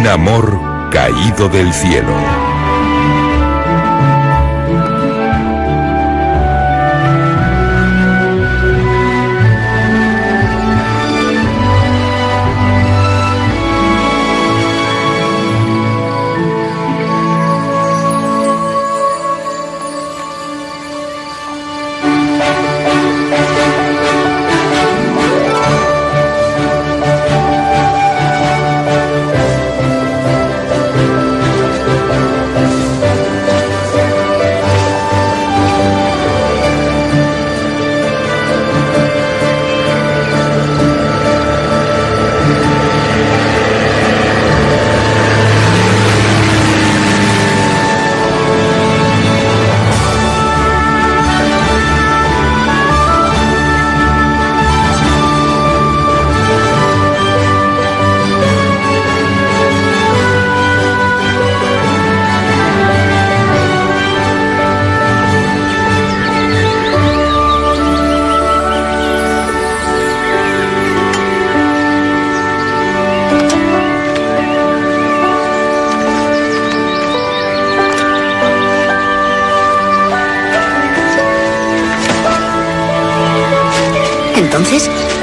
Un amor caído del cielo.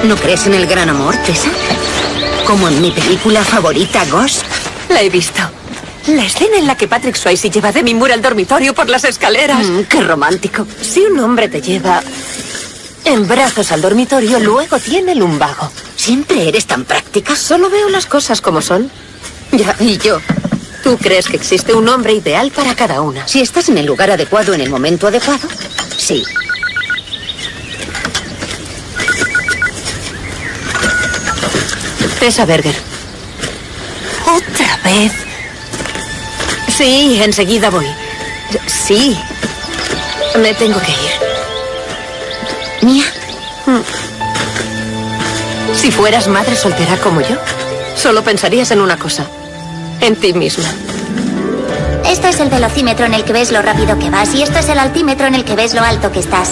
¿No crees en el gran amor, Tessa? Como en mi película favorita, Ghost. La he visto. La escena en la que Patrick Swayze lleva a Demi Moore al dormitorio por las escaleras. Mm, qué romántico. Si un hombre te lleva en brazos al dormitorio, luego tiene lumbago. Siempre eres tan práctica. Solo veo las cosas como son. Ya, y yo. ¿Tú crees que existe un hombre ideal para cada una? Si estás en el lugar adecuado en el momento adecuado, sí. Tessa Berger. ¿Otra vez? Sí, enseguida voy. Sí. Me tengo que ir. Mía, Si fueras madre soltera como yo, solo pensarías en una cosa. En ti misma. Este es el velocímetro en el que ves lo rápido que vas y esto es el altímetro en el que ves lo alto que estás.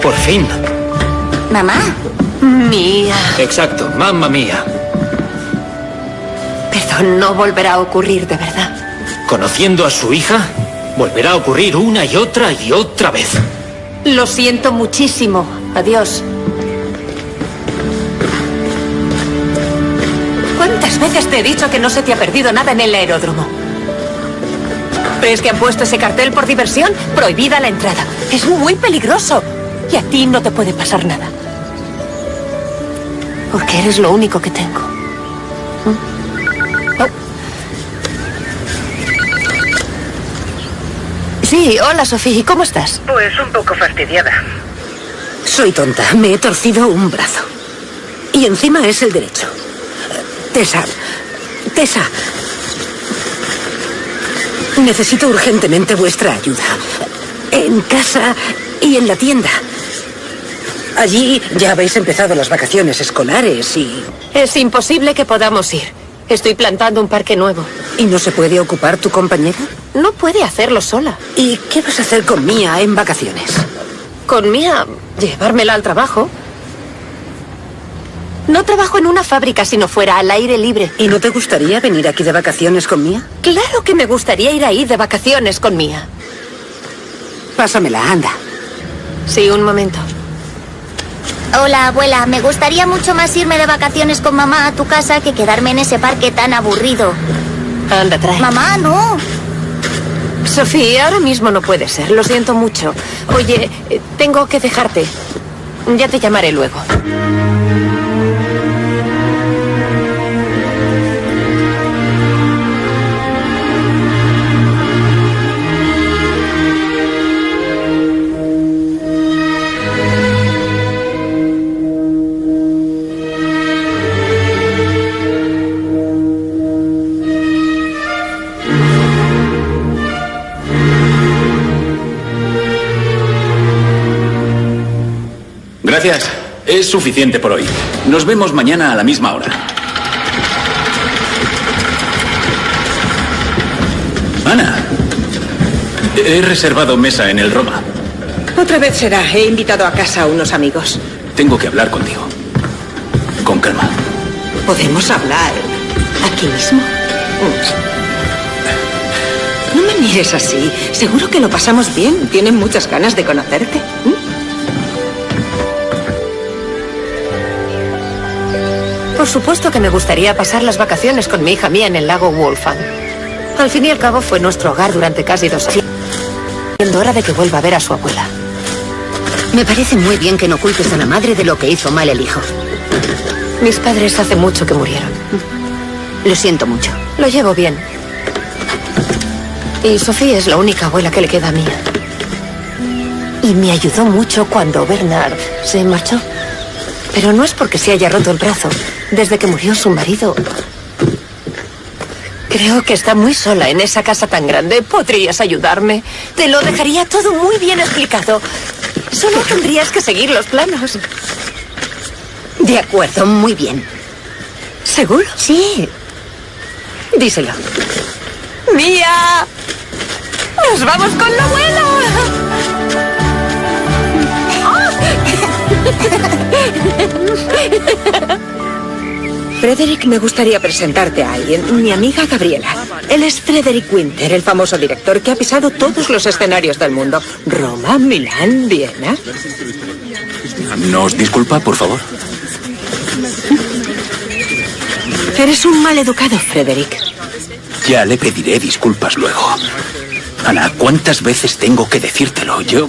Por fin. Mamá, Mía. Exacto, mamma mía. Perdón, no volverá a ocurrir de verdad. Conociendo a su hija, volverá a ocurrir una y otra y otra vez. Lo siento muchísimo. Adiós. ¿Cuántas veces te he dicho que no se te ha perdido nada en el aeródromo? ¿Crees que han puesto ese cartel por diversión? Prohibida la entrada. Es muy peligroso. Y a ti no te puede pasar nada. Porque eres lo único que tengo. ¿Mm? Oh. Sí, hola Sofía, ¿cómo estás? Pues un poco fastidiada. soy tonta. Me he torcido un brazo. Y encima es el derecho. Tessa. Tessa. Necesito urgentemente vuestra ayuda. En casa y en la tienda. Allí ya habéis empezado las vacaciones escolares y... Es imposible que podamos ir. Estoy plantando un parque nuevo. ¿Y no se puede ocupar tu compañera? No puede hacerlo sola. ¿Y qué vas a hacer con Mía en vacaciones? Con Mía, llevármela al trabajo. No trabajo en una fábrica si no fuera al aire libre. ¿Y no te gustaría venir aquí de vacaciones con Mía? Claro que me gustaría ir ahí de vacaciones con Mía. Pásamela, anda. Sí, un momento. Hola abuela, me gustaría mucho más irme de vacaciones con mamá a tu casa que quedarme en ese parque tan aburrido. Anda, trae. Mamá, no. Sofía, ahora mismo no puede ser. Lo siento mucho. Oye, eh, tengo que dejarte. Ya te llamaré luego. Gracias. Es suficiente por hoy. Nos vemos mañana a la misma hora. Ana. He reservado mesa en el Roma. Otra vez será. He invitado a casa a unos amigos. Tengo que hablar contigo. Con calma. ¿Podemos hablar aquí mismo? No me mires así. Seguro que lo pasamos bien. Tienen muchas ganas de conocerte. ¿Mm? Por supuesto que me gustaría pasar las vacaciones con mi hija mía en el lago Wolfang. Al fin y al cabo fue nuestro hogar durante casi dos años. Siendo hora de que vuelva a ver a su abuela. Me parece muy bien que no culpes a la madre de lo que hizo mal el hijo. Mis padres hace mucho que murieron. Lo siento mucho. Lo llevo bien. Y Sofía es la única abuela que le queda a mía. Y me ayudó mucho cuando Bernard se marchó. Pero no es porque se haya roto el brazo. Desde que murió su marido... Creo que está muy sola en esa casa tan grande. ¿Podrías ayudarme? Te lo dejaría todo muy bien explicado. Solo tendrías que seguir los planos. De acuerdo, muy bien. ¿Seguro? Sí. Díselo. ¡Mía! ¡Nos vamos con la abuela! Frederick, me gustaría presentarte a alguien. Mi amiga Gabriela. Él es Frederick Winter, el famoso director que ha pisado todos los escenarios del mundo. Roma, Milán, Viena. ¿Nos disculpa, por favor? Eres un mal educado, Frederick. Ya le pediré disculpas luego. Ana, ¿cuántas veces tengo que decírtelo? Yo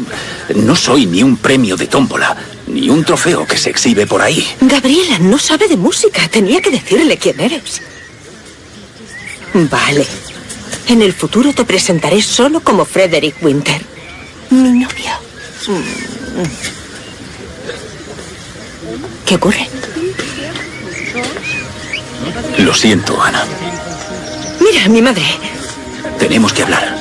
no soy ni un premio de tómbola, ni un trofeo que se exhibe por ahí. Gabriela no sabe de música. Tenía que decirle quién eres. Vale. En el futuro te presentaré solo como Frederick Winter, mi novio. Mm. ¿Qué ocurre? Lo siento, Ana. Mira, mi madre. Tenemos que hablar.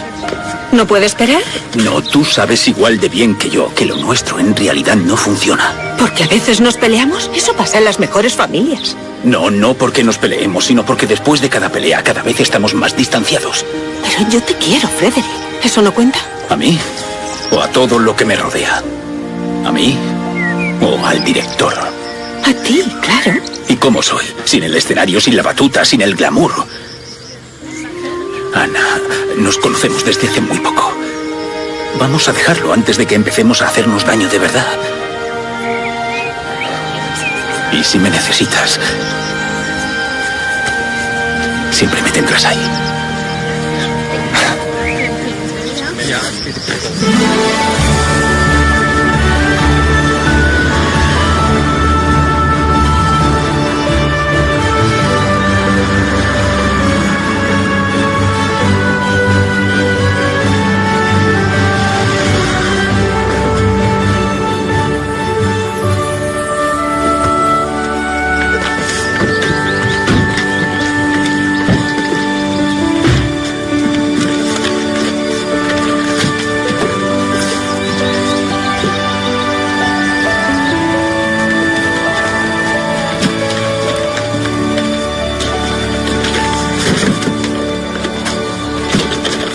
¿No puede esperar? No, tú sabes igual de bien que yo que lo nuestro en realidad no funciona. Porque a veces nos peleamos. Eso pasa en las mejores familias. No, no porque nos peleemos, sino porque después de cada pelea cada vez estamos más distanciados. Pero yo te quiero, Frederick. ¿Eso no cuenta? ¿A mí? ¿O a todo lo que me rodea? ¿A mí? ¿O al director? A ti, claro. ¿Y cómo soy? Sin el escenario, sin la batuta, sin el glamour. Ana, nos conocemos desde hace muy poco. Vamos a dejarlo antes de que empecemos a hacernos daño de verdad. Y si me necesitas, siempre me tendrás ahí.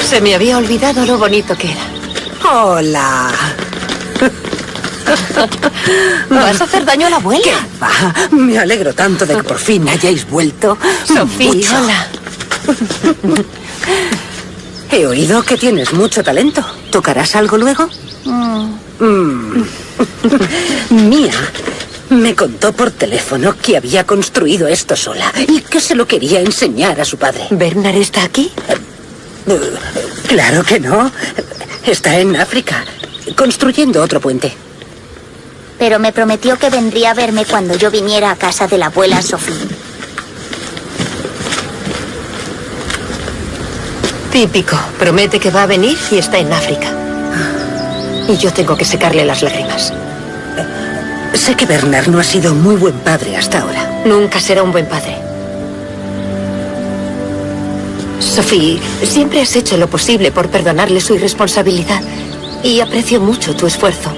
Se me había olvidado lo bonito que era. Hola. ¿Vas a hacer daño a la abuela? ¿Qué va? Me alegro tanto de que por fin hayáis vuelto. Sofía, Mucho. hola. He oído que tienes mucho talento. ¿Tocarás algo luego? Mm. Mía me contó por teléfono que había construido esto sola y que se lo quería enseñar a su padre. ¿Bernard está aquí? Claro que no. Está en África, construyendo otro puente. Pero me prometió que vendría a verme cuando yo viniera a casa de la abuela Sofía. Típico. Promete que va a venir y está en África. Y yo tengo que secarle las lágrimas. Sé que Bernard no ha sido muy buen padre hasta ahora. Nunca será un buen padre. Sophie, siempre has hecho lo posible por perdonarle su irresponsabilidad. Y aprecio mucho tu esfuerzo.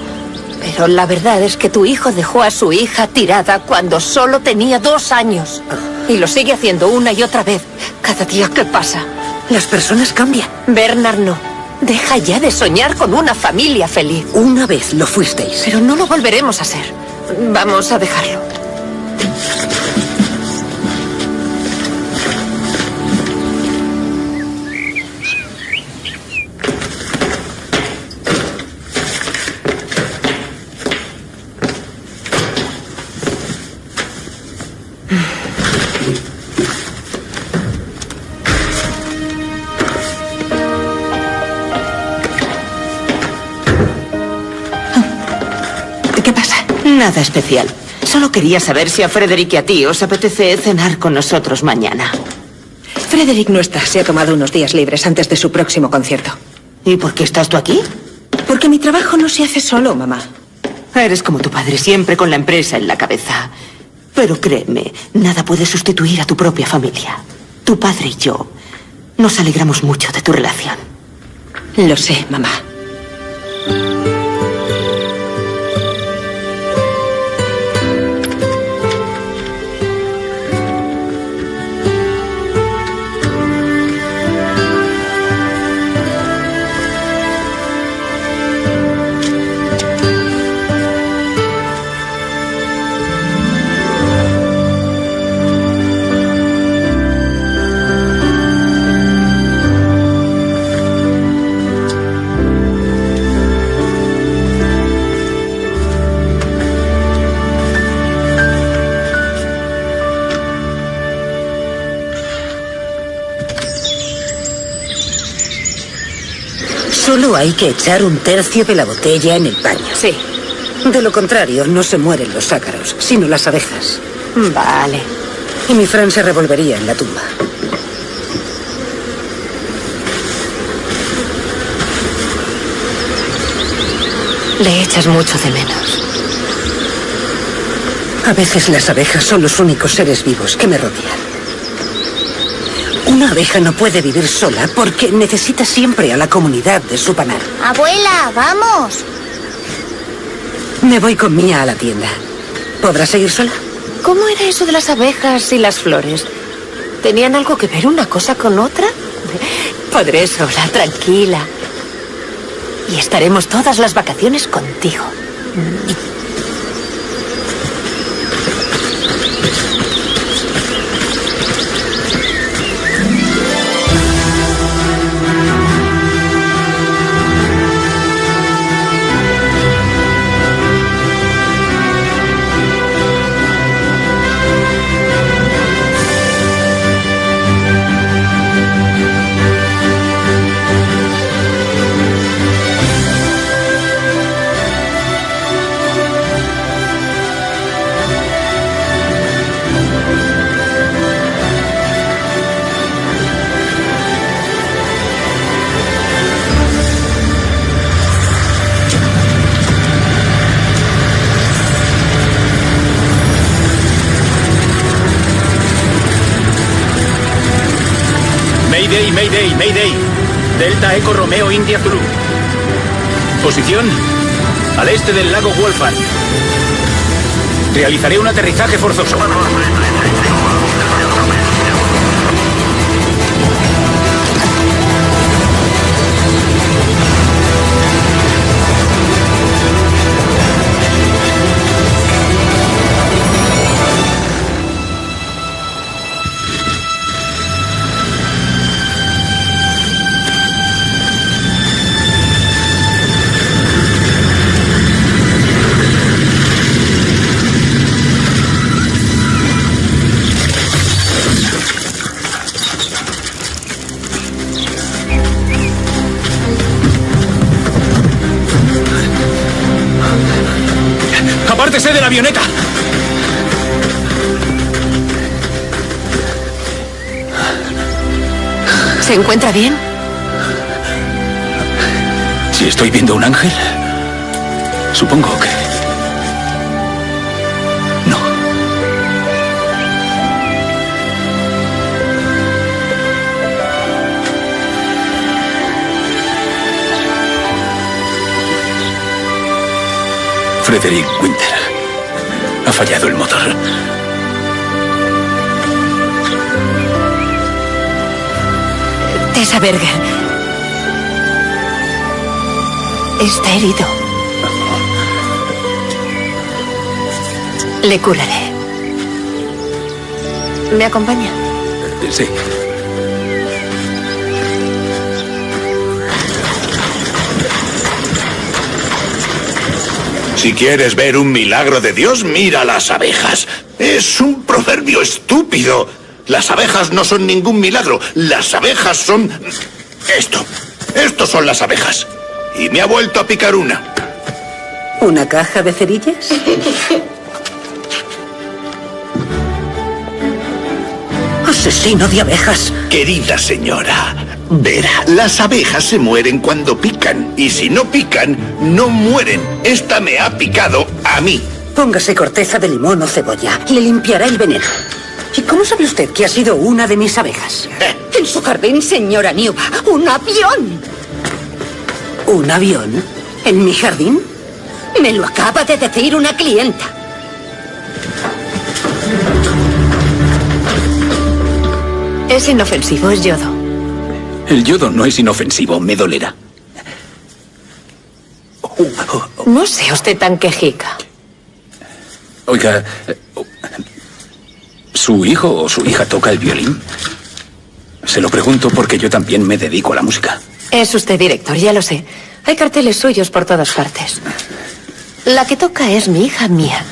Pero la verdad es que tu hijo dejó a su hija tirada cuando solo tenía dos años. Y lo sigue haciendo una y otra vez, cada día que pasa. Las personas cambian. Bernard no. Deja ya de soñar con una familia feliz. Una vez lo fuisteis. Pero no lo volveremos a ser. Vamos a dejarlo. Nada especial. Solo quería saber si a Frederick y a ti os apetece cenar con nosotros mañana. Frederick no está. Se ha tomado unos días libres antes de su próximo concierto. ¿Y por qué estás tú aquí? Porque mi trabajo no se hace solo, mamá. Eres como tu padre, siempre con la empresa en la cabeza. Pero créeme, nada puede sustituir a tu propia familia. Tu padre y yo nos alegramos mucho de tu relación. Lo sé, mamá. Hay que echar un tercio de la botella en el paño. Sí. De lo contrario, no se mueren los ácaros, sino las abejas. Vale. Y mi Fran se revolvería en la tumba. Le echas mucho de menos. A veces las abejas son los únicos seres vivos que me rodean. Una abeja no puede vivir sola porque necesita siempre a la comunidad de su panal. Abuela, vamos. Me voy con Mía a la tienda. ¿Podrás seguir sola? ¿Cómo era eso de las abejas y las flores? ¿Tenían algo que ver una cosa con otra? Podré sola, tranquila. Y estaremos todas las vacaciones contigo. Mayday, Posición al este del lago Wolfram. Realizaré un aterrizaje forzoso. ¡Apártese de la avioneta! ¿Se encuentra bien? Si estoy viendo un ángel, supongo que... No. Frederick Winter. Fallado el motor. Tessa Berger. Está herido. Le curaré. ¿Me acompaña? Sí. Si quieres ver un milagro de Dios, mira las abejas. Es un proverbio estúpido. Las abejas no son ningún milagro. Las abejas son... Esto. Estos son las abejas. Y me ha vuelto a picar una. ¿Una caja de cerillas? ¡Asesino de abejas! Querida señora, verá, las abejas se mueren cuando pican. Y si no pican, no mueren. Esta me ha picado a mí. Póngase corteza de limón o cebolla. Le limpiará el veneno. ¿Y cómo sabe usted que ha sido una de mis abejas? En su jardín, señora Newba, un avión. ¿Un avión? ¿En mi jardín? Me lo acaba de decir una clienta. Es inofensivo, es yodo. El yodo no es inofensivo, me dolerá. No sea usted tan quejica. Oiga, ¿su hijo o su hija toca el violín? Se lo pregunto porque yo también me dedico a la música. Es usted director, ya lo sé. Hay carteles suyos por todas partes. La que toca es mi hija mía.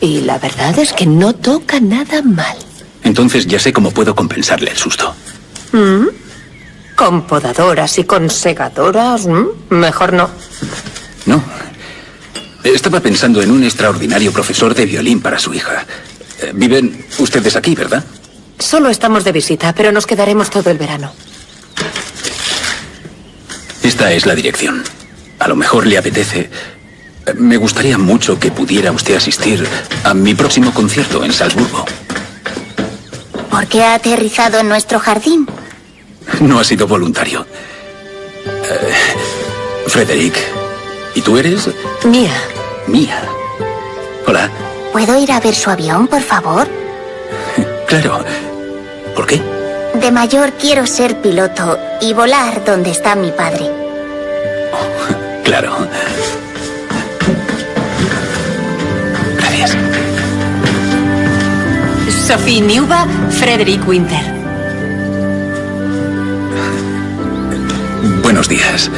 Y la verdad es que no toca nada mal. Entonces ya sé cómo puedo compensarle el susto. ¿Con podadoras y con segadoras? Mejor no. No. Estaba pensando en un extraordinario profesor de violín para su hija. Eh, Viven ustedes aquí, ¿verdad? Solo estamos de visita, pero nos quedaremos todo el verano. Esta es la dirección. A lo mejor le apetece. Eh, Me gustaría mucho que pudiera usted asistir a mi próximo concierto en Salzburgo. ¿Por qué ha aterrizado en nuestro jardín? No ha sido voluntario. Eh, Frederick, ¿y tú eres? Mía. Mía. Hola. ¿Puedo ir a ver su avión, por favor? Claro. ¿Por qué? De mayor quiero ser piloto y volar donde está mi padre. Claro. Gracias. Sophie Newba, Frederick Winter. Buenos días.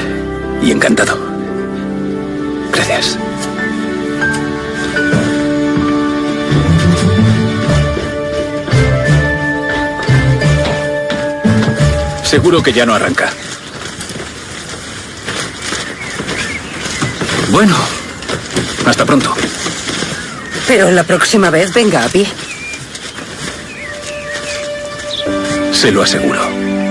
Y encantado. Gracias. Seguro que ya no arranca. Bueno, hasta pronto. Pero la próxima vez venga a pie. Se lo aseguro.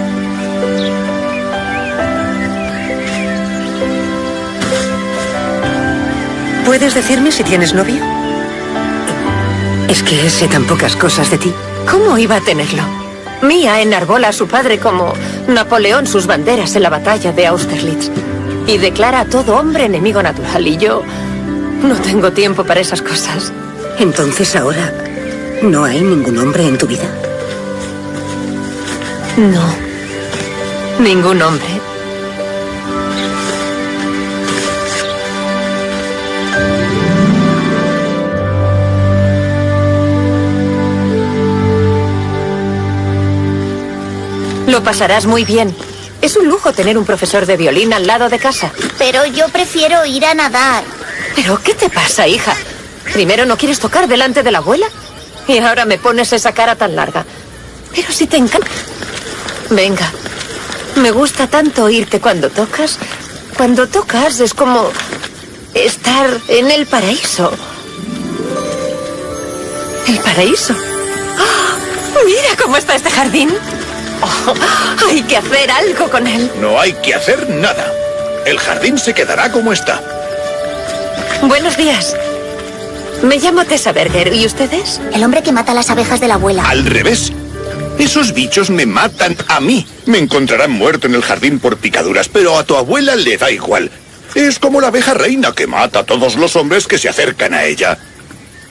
¿Puedes decirme si tienes novio? Es que sé tan pocas cosas de ti. ¿Cómo iba a tenerlo? Mía enarbola a su padre como Napoleón sus banderas en la batalla de Austerlitz. Y declara a todo hombre enemigo natural. Y yo no tengo tiempo para esas cosas. Entonces ahora no hay ningún hombre en tu vida. No. Ningún hombre. Lo pasarás muy bien. Es un lujo tener un profesor de violín al lado de casa. Pero yo prefiero ir a nadar. ¿Pero qué te pasa, hija? Primero no quieres tocar delante de la abuela y ahora me pones esa cara tan larga. Pero si te encanta... Venga, me gusta tanto oírte cuando tocas. Cuando tocas es como estar en el paraíso. ¿El paraíso? ¡Ah! Mira cómo está este jardín. Oh, hay que hacer algo con él. No hay que hacer nada. El jardín se quedará como está. Buenos días. Me llamo Tessa Berger. ¿Y ustedes? El hombre que mata las abejas de la abuela. Al revés. Esos bichos me matan a mí. Me encontrarán muerto en el jardín por picaduras, pero a tu abuela le da igual. Es como la abeja reina que mata a todos los hombres que se acercan a ella.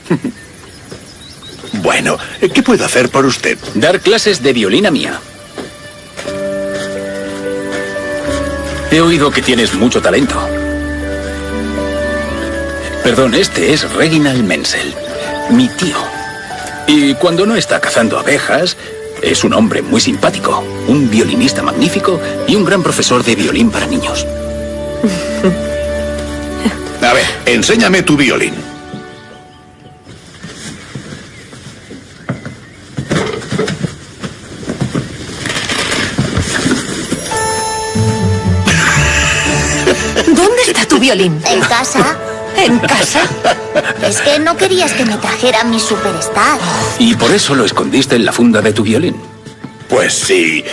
bueno, ¿qué puedo hacer por usted? Dar clases de violín a Mía. He oído que tienes mucho talento. Perdón, este es Reginald Menzel, mi tío. Y cuando no está cazando abejas, es un hombre muy simpático, un violinista magnífico y un gran profesor de violín para niños. A ver, enséñame tu violín. Violín? En casa. ¿En casa? Es que no querías que me trajera mi superstar. ¿Y por eso lo escondiste en la funda de tu violín? Pues sí.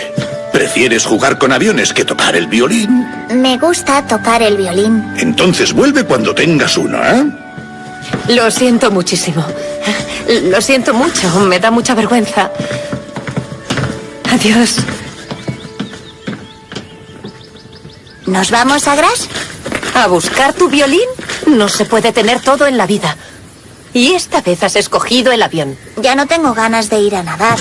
¿Prefieres jugar con aviones que tocar el violín? Me gusta tocar el violín. Entonces vuelve cuando tengas uno, ¿eh? Lo siento muchísimo. Lo siento mucho. Me da mucha vergüenza. Adiós. ¿Nos vamos a Gras? ¿A buscar tu violín? No se puede tener todo en la vida. Y esta vez has escogido el avión. Ya no tengo ganas de ir a nadar.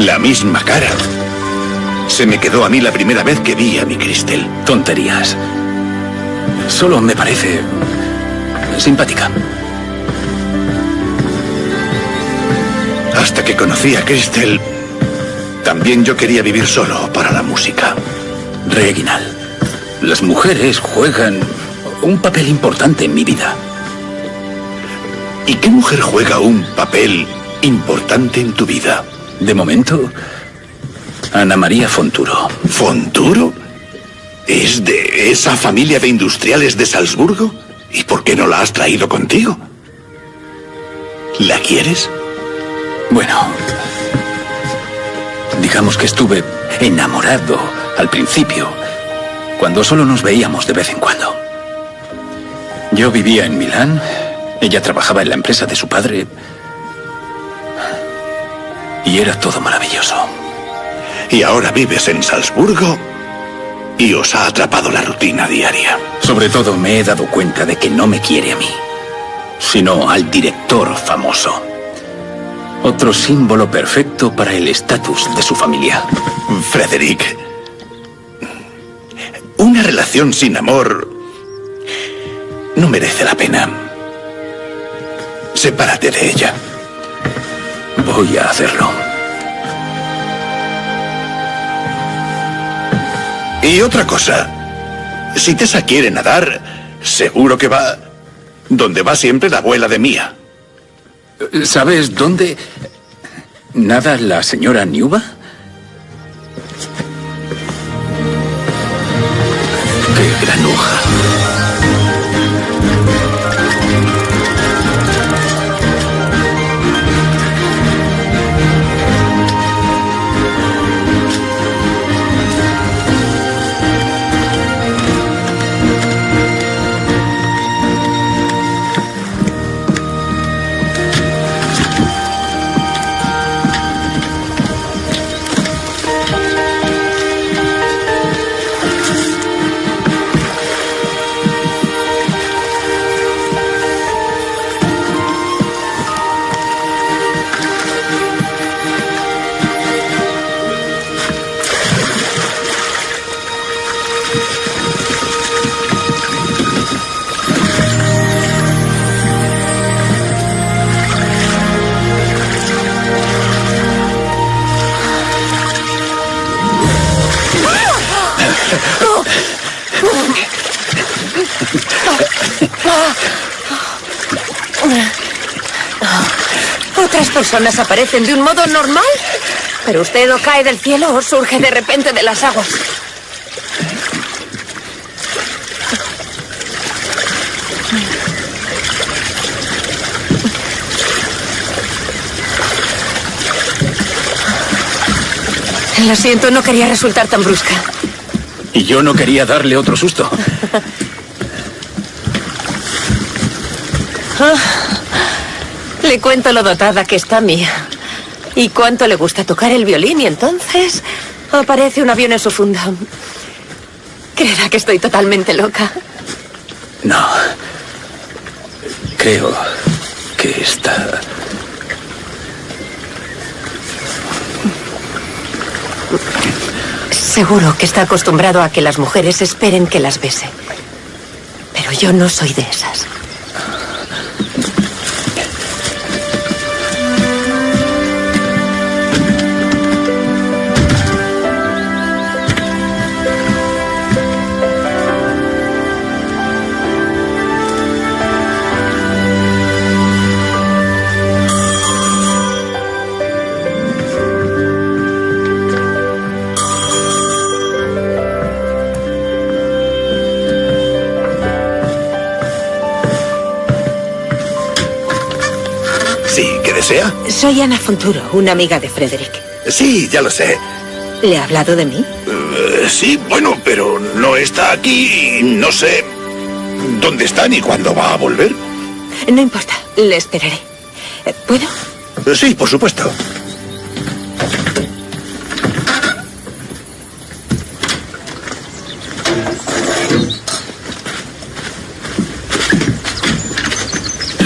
La misma cara. Se me quedó a mí la primera vez que vi a mi Cristel. Tonterías. Solo me parece simpática. Hasta que conocí a Cristel, también yo quería vivir solo para la música. Reginald, las mujeres juegan un papel importante en mi vida. ¿Y qué mujer juega un papel importante en tu vida? De momento, Ana María Fonturo. ¿Fonturo? ¿Es de esa familia de industriales de Salzburgo? ¿Y por qué no la has traído contigo? ¿La quieres? Bueno, digamos que estuve enamorado al principio, cuando solo nos veíamos de vez en cuando. Yo vivía en Milán, ella trabajaba en la empresa de su padre y era todo maravilloso. Y ahora vives en Salzburgo y os ha atrapado la rutina diaria. Sobre todo me he dado cuenta de que no me quiere a mí, sino al director famoso. Otro símbolo perfecto para el estatus de su familia. Frederick, una relación sin amor no merece la pena. Sepárate de ella. Voy a hacerlo. Y otra cosa, si Tessa quiere nadar, seguro que va donde va siempre la abuela de Mía. ¿Sabes dónde nada la señora Niuba? ¡Qué granuja! Otras personas aparecen de un modo normal, pero usted o cae del cielo o surge de repente de las aguas. Lo siento, no quería resultar tan brusca. Y yo no quería darle otro susto. Le cuento lo dotada que está mía. Y cuánto le gusta tocar el violín y entonces aparece un avión en su funda. Creerá que estoy totalmente loca. No. Creo que está... Seguro que está acostumbrado a que las mujeres esperen que las bese. Pero yo no soy de esas. Soy Ana Fonturo, una amiga de Frederick. Sí, ya lo sé. ¿Le ha hablado de mí? Eh, sí, bueno, pero no está aquí y no sé dónde está ni cuándo va a volver. No importa, le esperaré. Eh, ¿Puedo? Eh, Sí, por supuesto.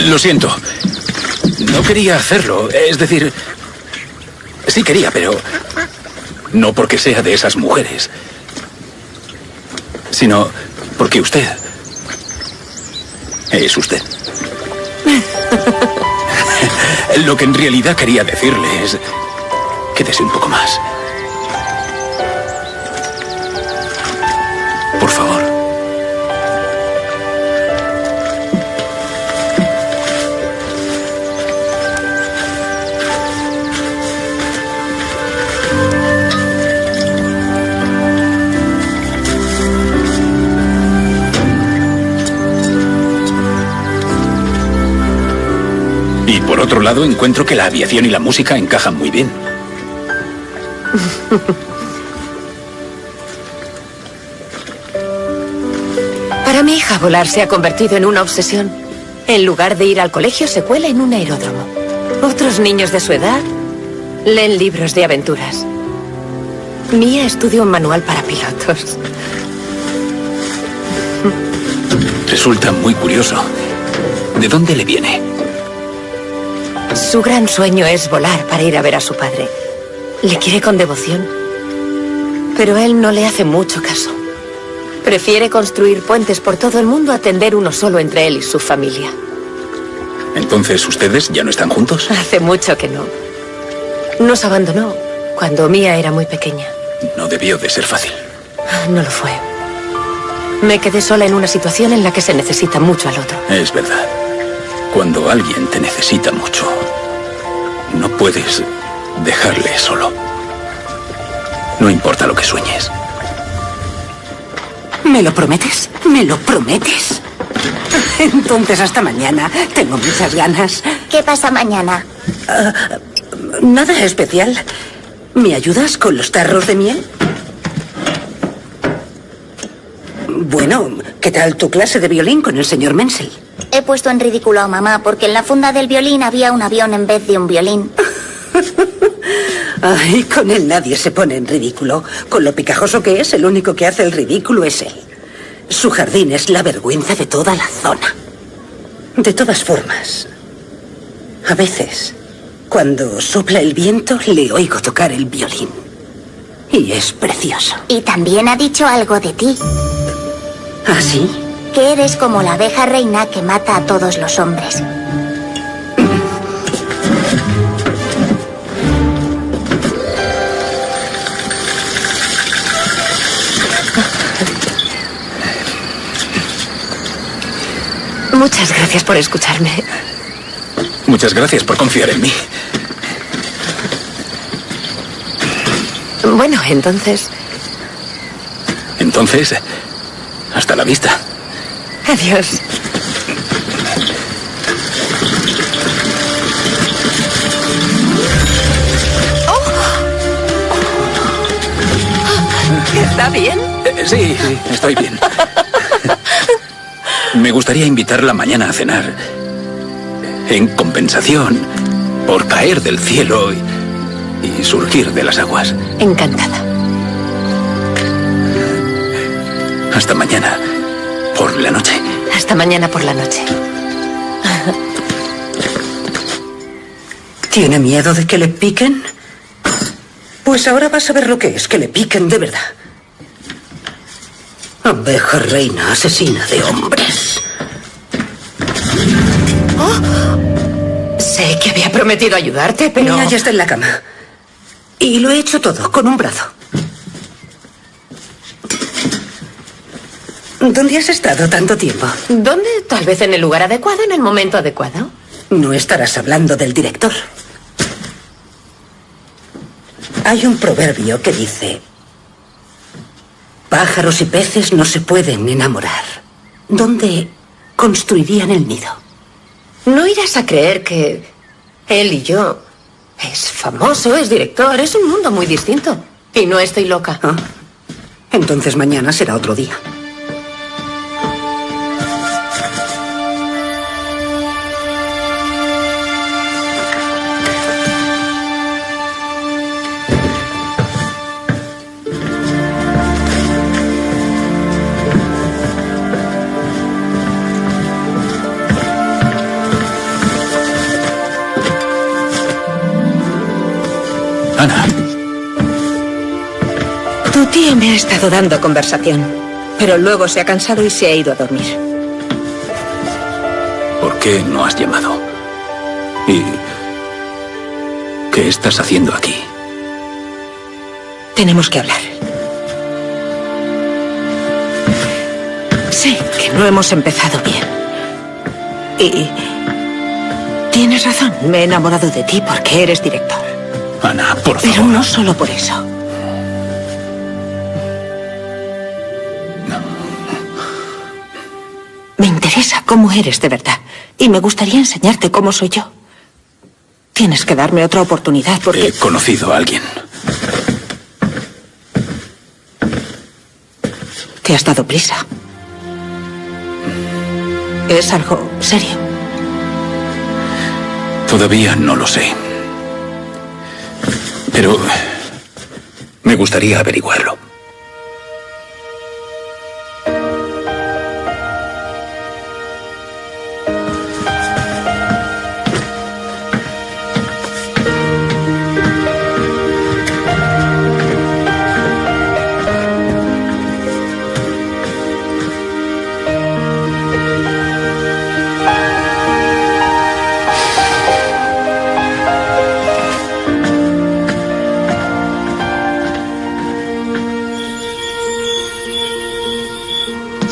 Lo siento. No quería hacerlo. Es decir, sí quería, pero no porque sea de esas mujeres, sino porque usted es usted. Lo que en realidad quería decirle es, quédese un poco más. Otro lado, encuentro que la aviación y la música encajan muy bien. Para mi hija, volar se ha convertido en una obsesión. En lugar de ir al colegio, se cuela en un aeródromo. Otros niños de su edad leen libros de aventuras. Mía estudia un manual para pilotos. Resulta muy curioso. ¿De dónde le viene? Su gran sueño es volar para ir a ver a su padre. Le quiere con devoción. Pero él no le hace mucho caso. Prefiere construir puentes por todo el mundo a tender uno solo entre él y su familia. Entonces, ¿ustedes ya no están juntos? Hace mucho que no. Nos abandonó cuando Mía era muy pequeña. No debió de ser fácil. No lo fue. Me quedé sola en una situación en la que se necesita mucho al otro. Es verdad. Cuando alguien te necesita mucho, puedes dejarle solo. No importa lo que sueñes. ¿Me lo prometes? ¿Me lo prometes? Entonces hasta mañana. Tengo muchas ganas. ¿Qué pasa mañana? Nada especial. ¿Me ayudas con los tarros de miel? Bueno, ¿qué tal tu clase de violín con el señor Menzel? He puesto en ridículo a mamá porque en la funda del violín había un avión en vez de un violín. Ay, con él nadie se pone en ridículo. Con lo picajoso que es, el único que hace el ridículo es él. Su jardín es la vergüenza de toda la zona. De todas formas, a veces, cuando sopla el viento, le oigo tocar el violín. Y es precioso. Y también ha dicho algo de ti, ¿Ah, sí? Que eres como la abeja reina que mata a todos los hombres. Muchas gracias por escucharme. Muchas gracias por confiar en mí. Bueno, entonces, Entonces, hasta la vista. Adiós. Oh. ¿Está bien? Eh, Sí, sí, estoy bien. Me gustaría invitarla mañana a cenar. En compensación por caer del cielo y, y surgir de las aguas. Encantada. Hasta mañana. Por la noche. Hasta mañana por la noche. ¿Tiene miedo de que le piquen? Pues ahora vas a ver lo que es que le piquen de verdad. Abeja reina asesina de hombres. Sé que había prometido ayudarte, pero... Mira, ya está en la cama. Y lo he hecho todo, con un brazo. ¿Dónde has estado tanto tiempo? ¿Dónde? Tal vez en el lugar adecuado, en el momento adecuado. No estarás hablando del director. Hay un proverbio que dice, pájaros y peces no se pueden enamorar. ¿Dónde construirían el nido? No irás a creer que Él y yo. Es famoso, es director, es un mundo muy distinto. Y no estoy loca. Ah, entonces mañana será otro día. Ha estado dando conversación, pero luego se ha cansado y se ha ido a dormir. ¿por qué no has llamado? ¿Y qué estás haciendo aquí? Tenemos que hablar. Sé que no hemos empezado bien. Y... Tienes razón, me he enamorado de ti porque eres director. Ana, por Pero favor. no solo por eso. Cómo eres de verdad. Y me gustaría enseñarte cómo soy yo. Tienes que darme otra oportunidad porque... He conocido a alguien. Te has dado prisa. Es algo serio. Todavía no lo sé. Pero me gustaría averiguarlo.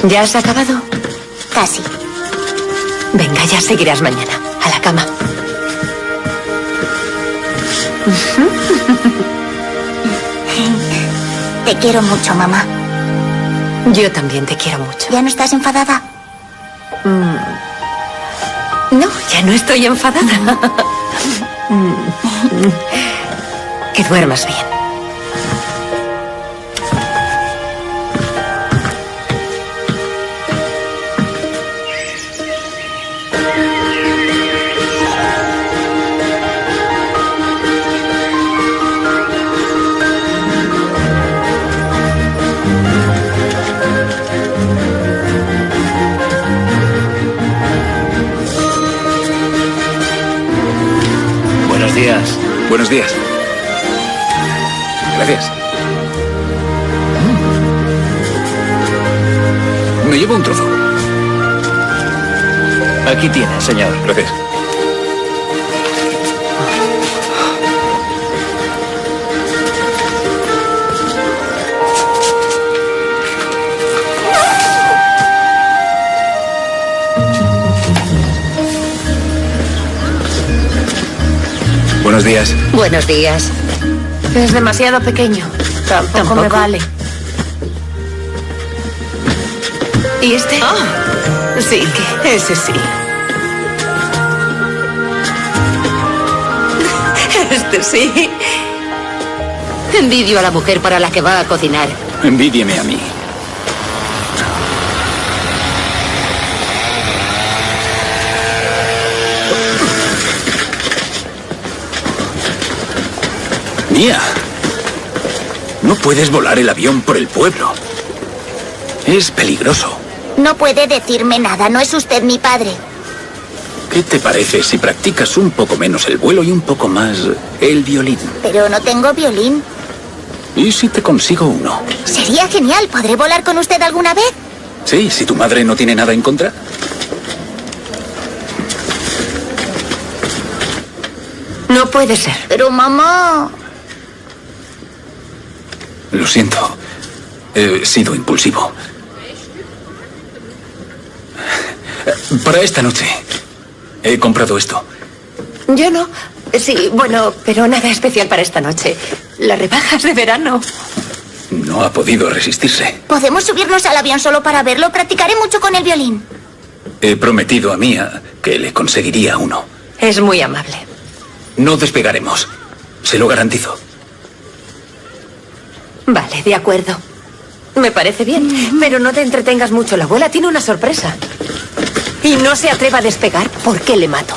¿Ya has acabado? Casi. Venga, ya seguirás mañana. A la cama. Te quiero mucho, mamá. Yo también te quiero mucho. ¿Ya no estás enfadada? No, ya no estoy enfadada. que duermas bien. Buenos días. Gracias. Mm. Me llevo un trozo. Aquí tiene, señor. Gracias. Buenos días. Buenos días. Es demasiado pequeño. Tampoco, me vale. ¿Y este? Sí, ese sí. Este sí. Envidio a la mujer para la que va a cocinar. Envídieme a mí. Mía, no puedes volar el avión por el pueblo. Es peligroso. No puede decirme nada, no es usted mi padre. ¿Qué te parece si practicas un poco menos el vuelo y un poco más el violín? Pero no tengo violín. ¿Y si te consigo uno? Sería genial, ¿podré volar con usted alguna vez? Sí, si tu madre no tiene nada en contra. No puede ser. Pero mamá... Lo siento. He sido impulsivo. Para esta noche he comprado esto. Yo no. Sí, bueno, pero nada especial para esta noche. Las rebajas de verano. No ha podido resistirse. ¿Podemos subirnos al avión solo para verlo? Practicaré mucho con el violín. He prometido a Mía que le conseguiría uno. Es muy amable. No despegaremos. Se lo garantizo. Vale, de acuerdo. Me parece bien, pero no te entretengas mucho. La abuela tiene una sorpresa. Y no se atreva a despegar porque le mato.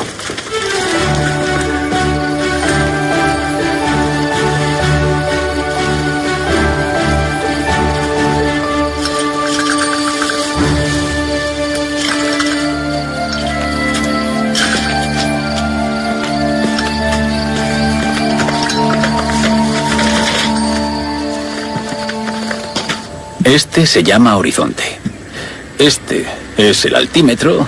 Este se llama horizonte. Este es el altímetro.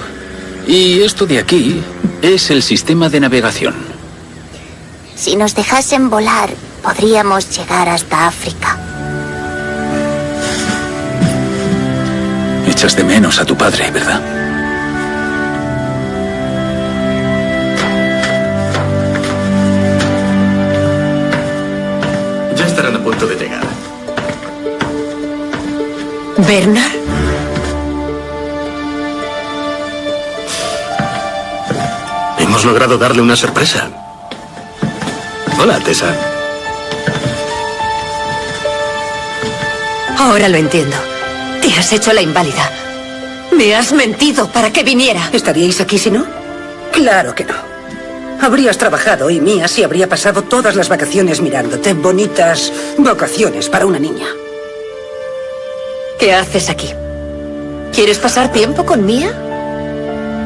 Y esto de aquí es el sistema de navegación. Si nos dejasen volar, podríamos llegar hasta África. Echas de menos a tu padre, ¿verdad? Ya estarán a punto de llegar. ¿Bernard? Hemos logrado darle una sorpresa. Hola, Tessa. Ahora lo entiendo. Te has hecho la inválida. Me has mentido para que viniera. ¿Estaríais aquí si no? Claro que no. Habrías trabajado y Mía sí habría pasado todas las vacaciones mirándote. Bonitas vacaciones para una niña. ¿Qué haces aquí? ¿Quieres pasar tiempo con Mía?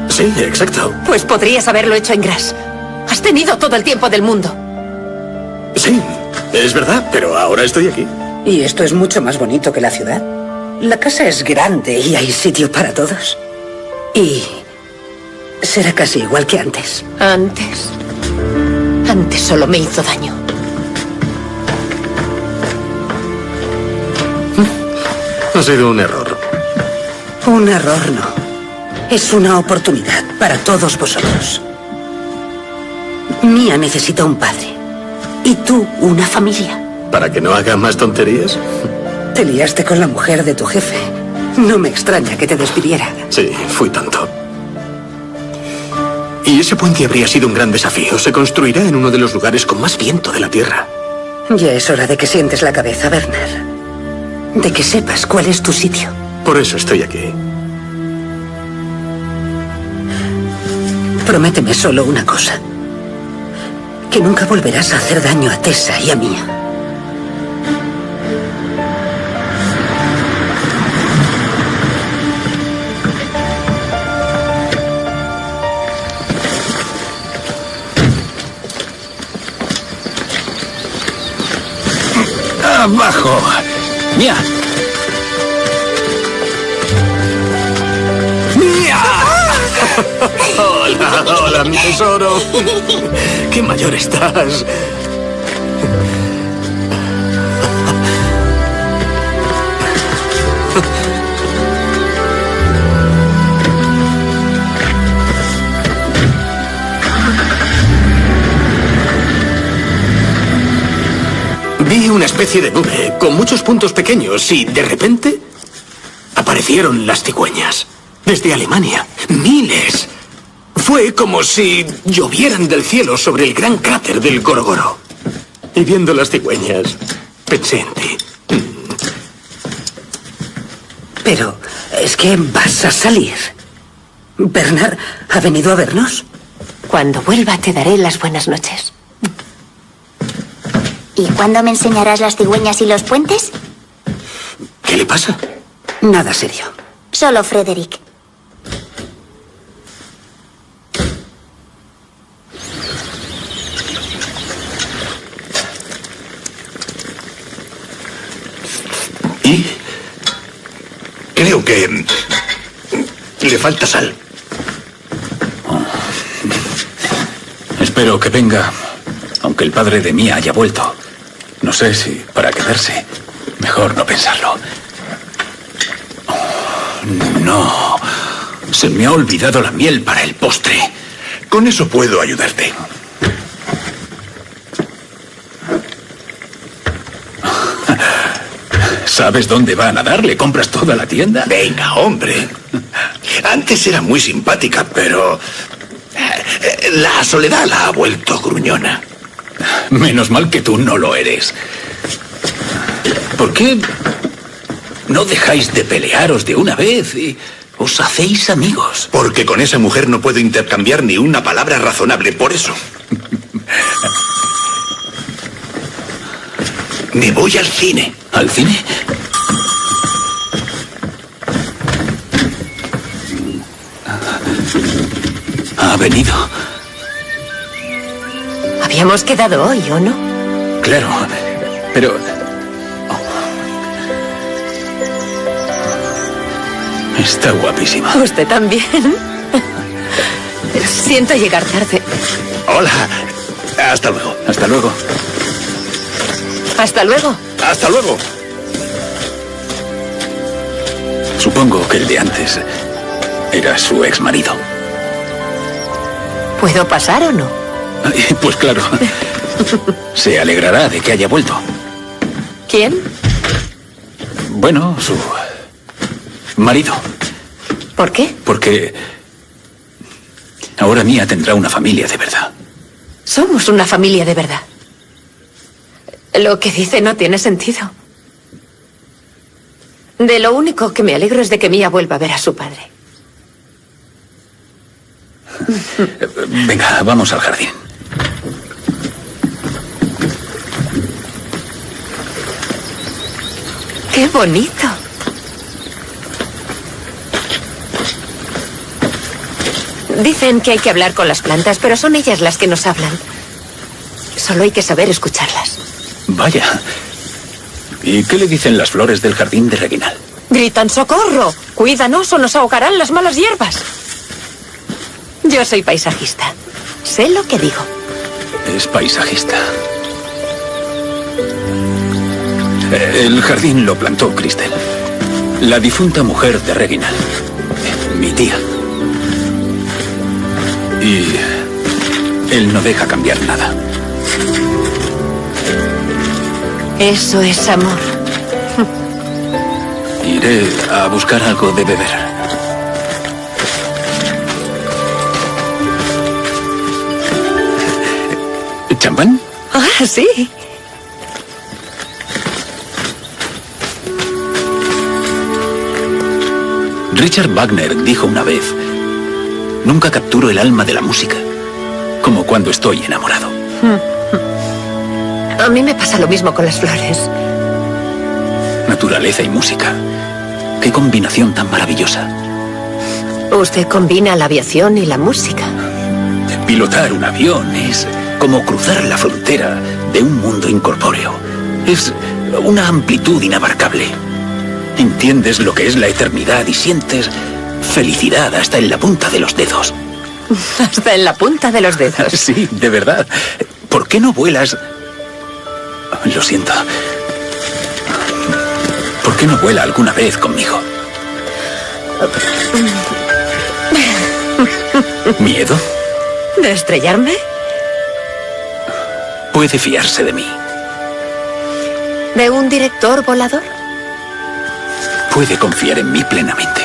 Sí, exacto. Pues podrías haberlo hecho en Gras. Has tenido todo el tiempo del mundo. Sí, es verdad, pero ahora estoy aquí. Y esto es mucho más bonito que la ciudad. La casa es grande y hay sitio para todos. Y será casi igual que antes. Antes. Antes solo me hizo daño. Ha sido un error. Un error no. Es una oportunidad para todos vosotros. Mía necesita un padre. Y tú una familia. ¿Para que no haga más tonterías? Te liaste con la mujer de tu jefe. No me extraña que te despidiera. Sí, fui tonto. Y ese puente habría sido un gran desafío. Se construirá en uno de los lugares con más viento de la Tierra. Ya es hora de que sientes la cabeza, Werner. De que sepas cuál es tu sitio. Por eso estoy aquí. Prométeme solo una cosa. Que nunca volverás a hacer daño a Tessa y a Mía. ¡Abajo! ¡Mía! ¡Mía! Hola, hola, mi tesoro. Qué mayor estás. Una especie de nube con muchos puntos pequeños y de repente aparecieron las cigüeñas. Desde Alemania. Miles. Fue como si llovieran del cielo sobre el gran cráter del Gorgoro. Y viendo las cigüeñas, pensé en ti. Pero es que vas a salir. ¿Bernard ha venido a vernos? Cuando vuelva te daré las buenas noches. ¿Y cuándo me enseñarás las cigüeñas y los puentes? ¿Qué le pasa? Nada serio. Solo Frederick. ¿Y? Creo que... Le falta sal. Espero que venga, aunque el padre de Mía haya vuelto. No sé si para quedarse. Mejor no pensarlo. No. Se me ha olvidado la miel para el postre. Con eso puedo ayudarte. ¿Sabes dónde van a darle? ¿Compras toda la tienda? Venga, hombre. Antes era muy simpática, pero... Eh, La soledad la ha vuelto gruñona. Menos mal que tú no lo eres. ¿Por qué no dejáis de pelearos de una vez y os hacéis amigos? Porque con esa mujer no puedo intercambiar ni una palabra razonable, por eso. Me voy al cine. ¿Al cine? Ha venido. Habíamos quedado hoy, ¿o no? Claro, pero... Está guapísima. Usted también. Siento llegar tarde. Hola. Hasta luego. Hasta luego. Hasta luego. Hasta luego. Supongo que el de antes era su ex marido. ¿Puedo pasar o no? Pues claro. Se alegrará de que haya vuelto. ¿Quién? Bueno, su marido. ¿Por qué? Porque ahora Mía tendrá una familia de verdad. Somos una familia de verdad. Lo que dice no tiene sentido. De lo único que me alegro es de que Mía vuelva a ver a su padre. Venga, vamos al jardín. ¡Qué bonito! Dicen que hay que hablar con las plantas, pero son ellas las que nos hablan. Solo hay que saber escucharlas. Vaya. ¿Y qué le dicen las flores del jardín de Reginal? Gritan socorro. Cuídanos o nos ahogarán las malas hierbas. Yo soy paisajista. Sé lo que digo. Es paisajista. El jardín lo plantó Cristel. La difunta mujer de Reginald. Mi tía. Y él no deja cambiar nada. Eso es amor. Iré a buscar algo de beber. ¿Champán? Ah, sí. Richard Wagner dijo una vez, nunca capturo el alma de la música, como cuando estoy enamorado. A mí me pasa lo mismo con las flores. Naturaleza y música. Qué combinación tan maravillosa. Usted combina la aviación y la música. Pilotar un avión es como cruzar la frontera de un mundo incorpóreo. Es una amplitud inabarcable. Entiendes lo que es la eternidad y sientes felicidad hasta en la punta de los dedos. Hasta en la punta de los dedos. Sí, de verdad. ¿Por qué no vuelas? Lo siento. ¿Por qué no vuela alguna vez conmigo? ¿Miedo? ¿De estrellarme? Puede fiarse de mí. ¿De un director volador? Puede confiar en mí plenamente.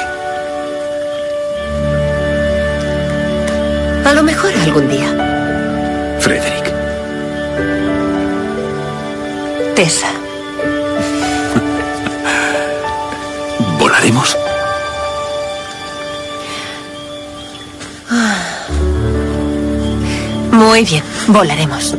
A lo mejor algún día. Frederick. Tessa. ¿Volaremos? Muy bien, volaremos.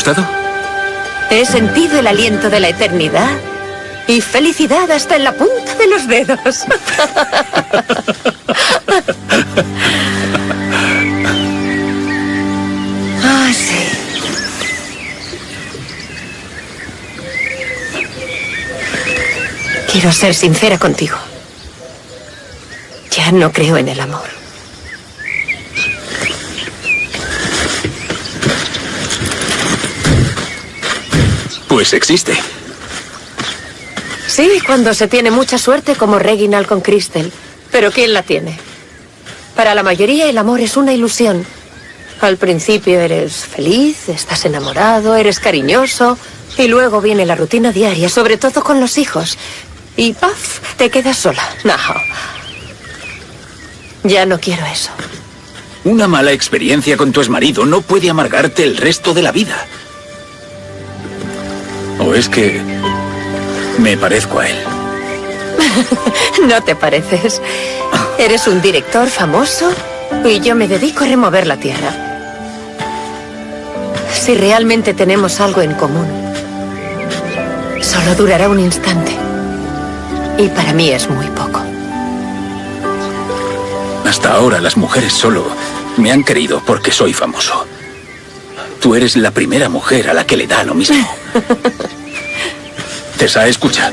Gustado? He sentido el aliento de la eternidad y felicidad hasta en la punta de los dedos. ah, sí. Quiero ser sincera contigo. Ya no creo en el amor. Pues existe. Sí, cuando se tiene mucha suerte como Reginald con Crystal. Pero ¿quién la tiene? Para la mayoría el amor es una ilusión. Al principio eres feliz, estás enamorado, eres cariñoso y luego viene la rutina diaria, sobre todo con los hijos. Y ¡paf! te quedas sola. No. Ya no quiero eso. Una mala experiencia con tu exmarido no puede amargarte el resto de la vida. ¿O es que me parezco a él? no te pareces. Eres un director famoso y yo me dedico a remover la tierra. Si realmente tenemos algo en común, solo durará un instante. Y para mí es muy poco. Hasta ahora las mujeres solo me han querido porque soy famoso. Tú eres la primera mujer a la que le da lo mismo. Tessa, escucha.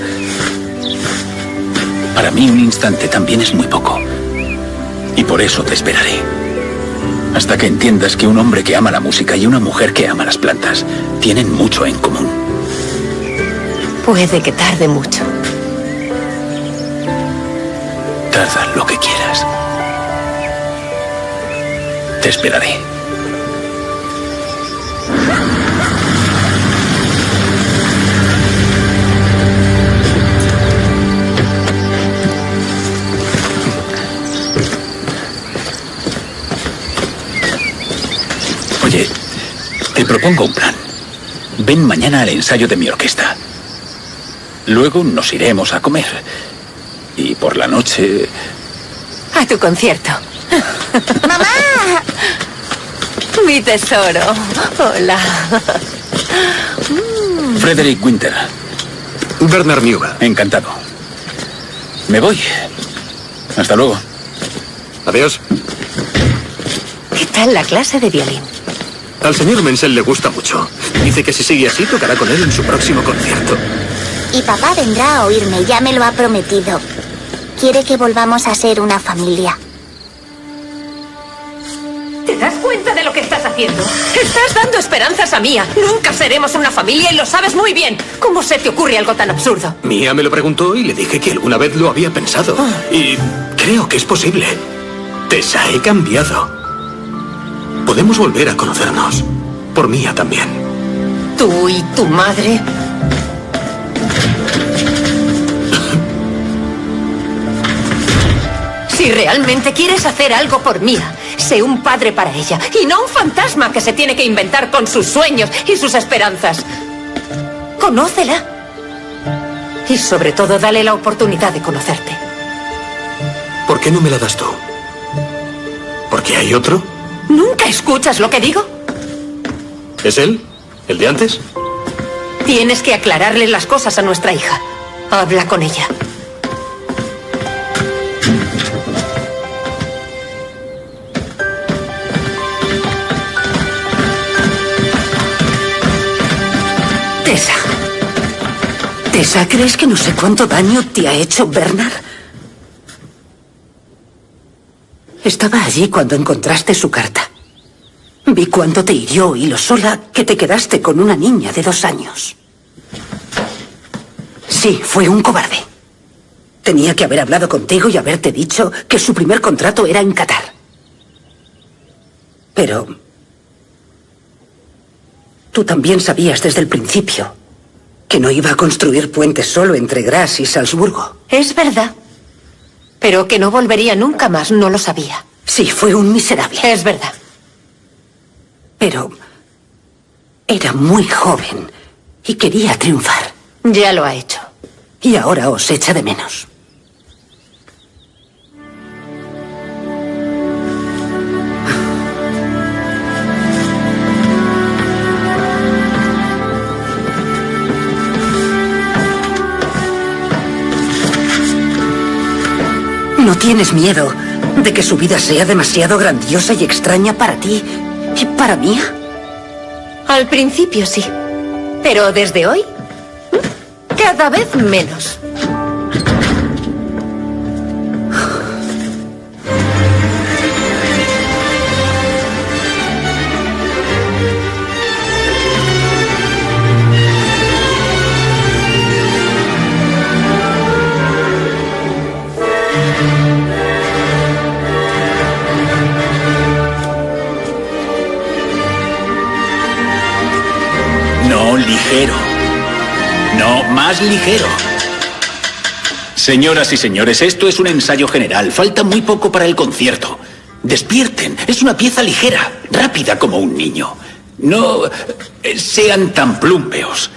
Para mí un instante también es muy poco. Y por eso te esperaré. Hasta que entiendas que un hombre que ama la música y una mujer que ama las plantas tienen mucho en común. Puede que tarde mucho. Tarda lo que quieras. Te esperaré. Te propongo un plan. Ven mañana al ensayo de mi orquesta. Luego nos iremos a comer. Y por la noche... A tu concierto. ¡Mamá! Mi tesoro. Hola. Frederick Winter. Bernard Newba. Encantado. Me voy. Hasta luego. Adiós. ¿Qué tal la clase de violín? Al señor Menzel le gusta mucho. Dice que si sigue así tocará con él en su próximo concierto. Y papá vendrá a oírme, ya me lo ha prometido. Quiere que volvamos a ser una familia. ¿Te das cuenta de lo que estás haciendo? Estás dando esperanzas a Mía. Nunca seremos una familia y lo sabes muy bien. ¿Cómo se te ocurre algo tan absurdo? Mía me lo preguntó y le dije que alguna vez lo había pensado. Y creo que es posible. Tessa, he cambiado. Podemos volver a conocernos. Por Mía también. Tú y tu madre. Si realmente quieres hacer algo por Mía, sé un padre para ella y no un fantasma que se tiene que inventar con sus sueños y sus esperanzas. Conócela. Y sobre todo, dale la oportunidad de conocerte. ¿Por qué no me la das tú? ¿Porque hay otro? ¿Nunca escuchas lo que digo? ¿Es él? ¿El de antes? Tienes que aclararle las cosas a nuestra hija. Habla con ella. Tessa. Tessa, ¿crees que no sé cuánto daño te ha hecho Bernard? Estaba allí cuando encontraste su carta. Vi cuánto te hirió y lo sola que te quedaste con una niña de dos años. Sí, fue un cobarde. Tenía que haber hablado contigo y haberte dicho que su primer contrato era en Qatar. Pero... Tú también sabías desde el principio que no iba a construir puentes solo entre Gras y Salzburgo. Es verdad. Pero que no volvería nunca más, no lo sabía. Sí, fue un miserable. Es verdad. Pero era muy joven y quería triunfar. Ya lo ha hecho. Y ahora os echa de menos. ¿No tienes miedo de que su vida sea demasiado grandiosa y extraña para ti y para mí? Al principio sí. Pero desde hoy, cada vez menos. Ligero. No, más ligero. Señoras y señores, esto es un ensayo general. Falta muy poco para el concierto. Despierten. Es una pieza ligera, rápida como un niño. No eh, sean tan plumpeos.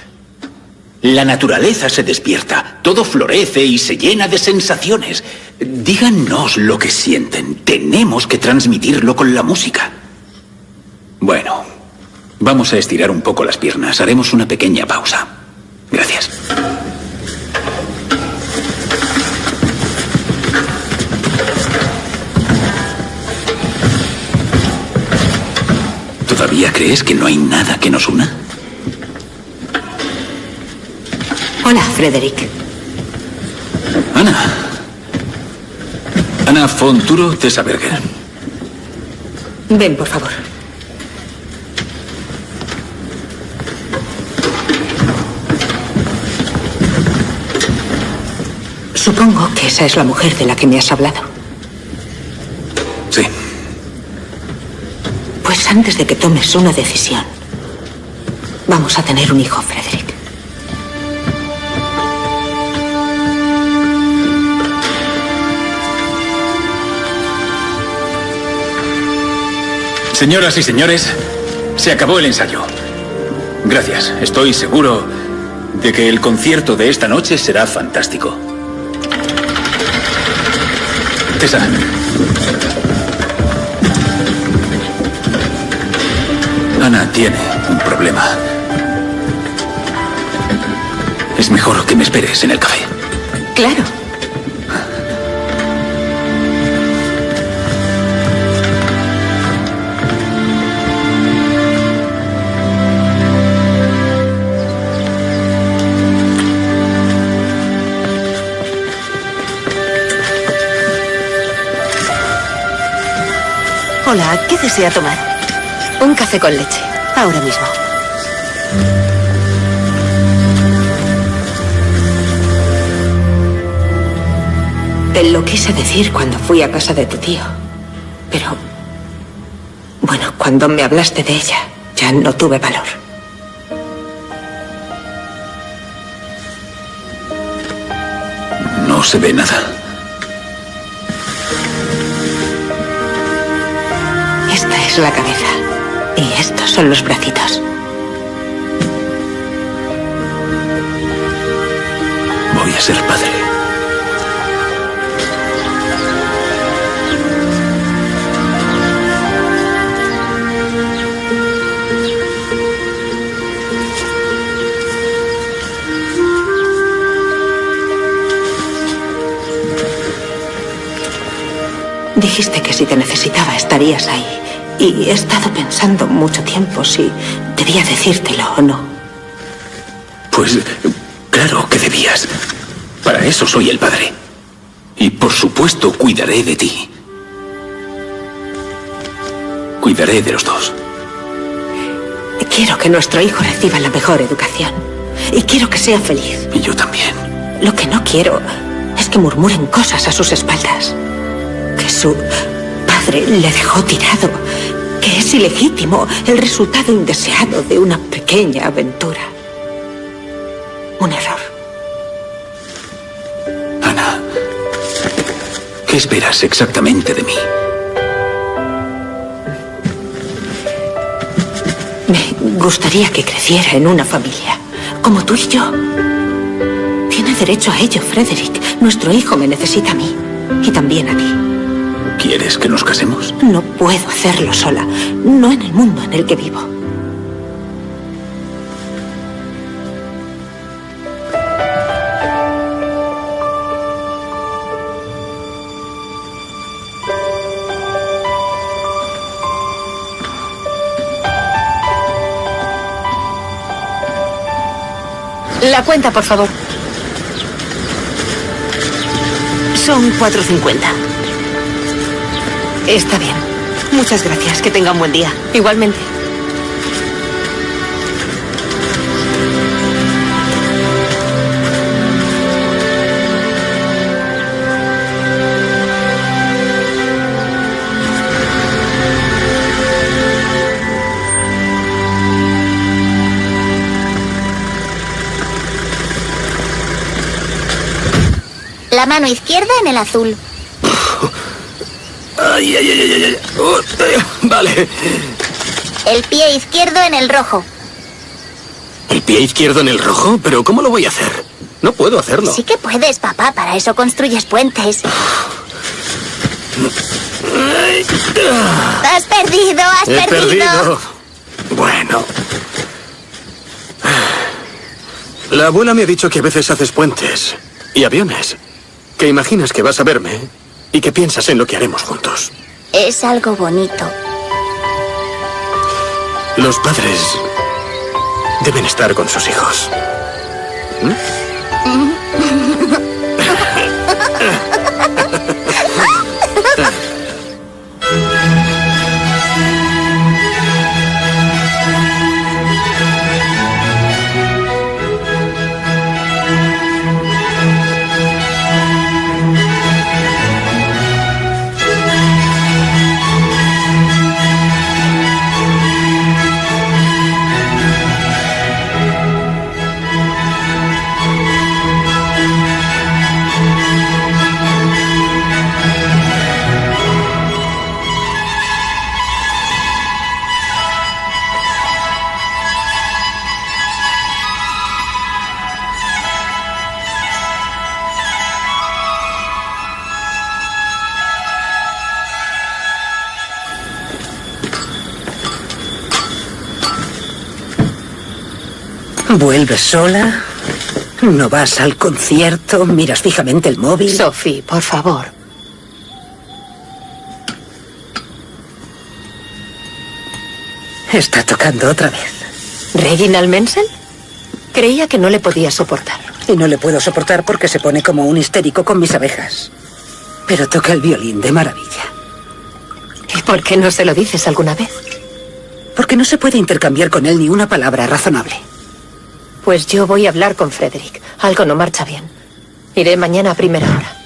La naturaleza se despierta, todo florece y se llena de sensaciones. Díganos lo que sienten. Tenemos que transmitirlo con la música. Bueno, vamos a estirar un poco las piernas. Haremos una pequeña pausa. Gracias. ¿Todavía crees que no hay nada que nos una? Hola, Frederick. Ana. Ana von Turo Tesaberger. Ven, por favor. Supongo que esa es la mujer de la que me has hablado. Sí. Pues antes de que tomes una decisión, vamos a tener un hijo, Frederick. Señoras y señores, se acabó el ensayo. Gracias. Estoy seguro de que el concierto de esta noche será fantástico. Ana tiene un problema. Es mejor que me esperes en el café. Claro. Hola, ¿qué desea tomar? Un café con leche. Ahora mismo. Te lo quise decir cuando fui a casa de tu tío. Pero... Bueno, cuando me hablaste de ella, ya no tuve valor. No se ve nada. Es la cabeza. Y estos son los bracitos. Voy a ser padre. Dijiste que si te necesitaba estarías ahí. Y he estado pensando mucho tiempo si debía decírtelo o no. Pues claro que debías. Para eso soy el padre. Y por supuesto cuidaré de ti. Cuidaré de los dos. Quiero que nuestro hijo reciba la mejor educación. Y quiero que sea feliz. Y yo también. Lo que no quiero es que murmuren cosas a sus espaldas. Que su padre le dejó tirado. Que es ilegítimo el resultado indeseado de una pequeña aventura. Un error. Ana, ¿qué esperas exactamente de mí? Me gustaría que creciera en una familia, como tú y yo. Tiene derecho a ello, Frederick. Nuestro hijo me necesita a mí. Y también a ti. ¿Quieres que nos casemos? No puedo hacerlo sola. No en el mundo en el que vivo. La cuenta, por favor. Son 4.50. Está bien. Muchas gracias. Que tenga un buen día. Igualmente. La mano izquierda en el azul. Ay, ay, ay, ay, ay. Oh, eh, vale. El pie izquierdo en el rojo. ¿El pie izquierdo en el rojo? ¿Pero cómo lo voy a hacer? No puedo hacerlo. Sí que puedes, papá. Para eso construyes puentes. Has perdido, has He perdido. perdido. Bueno. La abuela me ha dicho que a veces haces puentes y aviones. Que imaginas que vas a verme y que piensas en lo que haremos juntos. Es algo bonito. Los padres deben estar con sus hijos. ¿Vuelves sola? ¿No vas al concierto? ¿Miras fijamente el móvil? Sophie, por favor. Está tocando otra vez. ¿Reginald Menzel? Creía que no le podía soportar. Y no le puedo soportar porque se pone como un histérico con mis abejas. Pero toca el violín de maravilla. ¿Y por qué no se lo dices alguna vez? Porque no se puede intercambiar con él ni una palabra razonable. Pues yo voy a hablar con Frederick. Algo no marcha bien. Iré mañana a primera hora.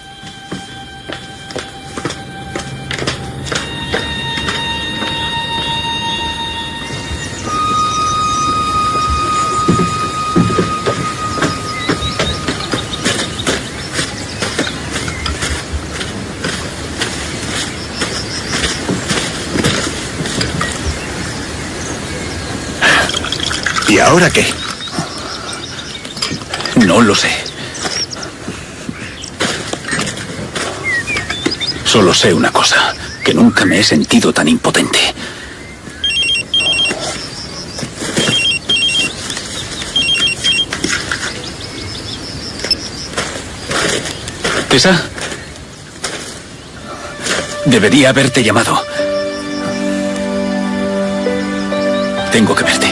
¿Y ahora qué? No lo sé. Solo sé una cosa, que nunca me he sentido tan impotente. Tessa, debería haberte llamado. Tengo que verte.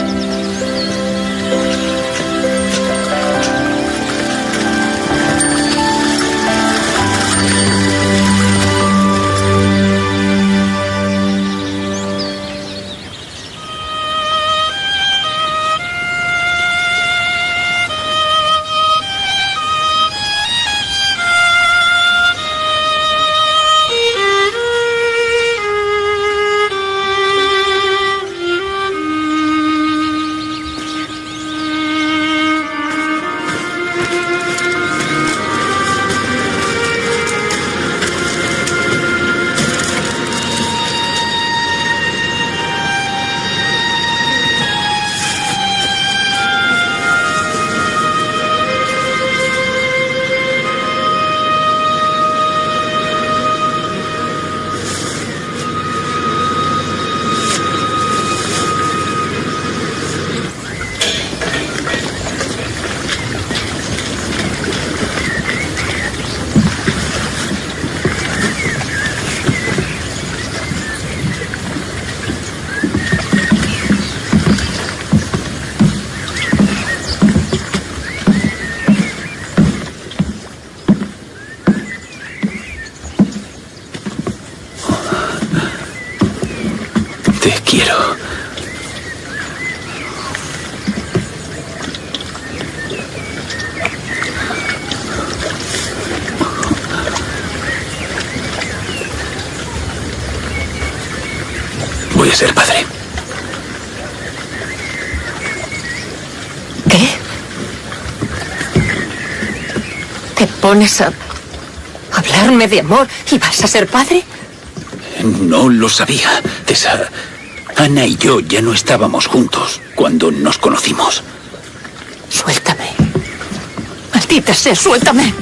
¿Te pones a hablarme de amor y vas a ser padre? No lo sabía, Tessa. Ana y yo ya no estábamos juntos cuando nos conocimos. Suéltame. Maldita sea, suéltame.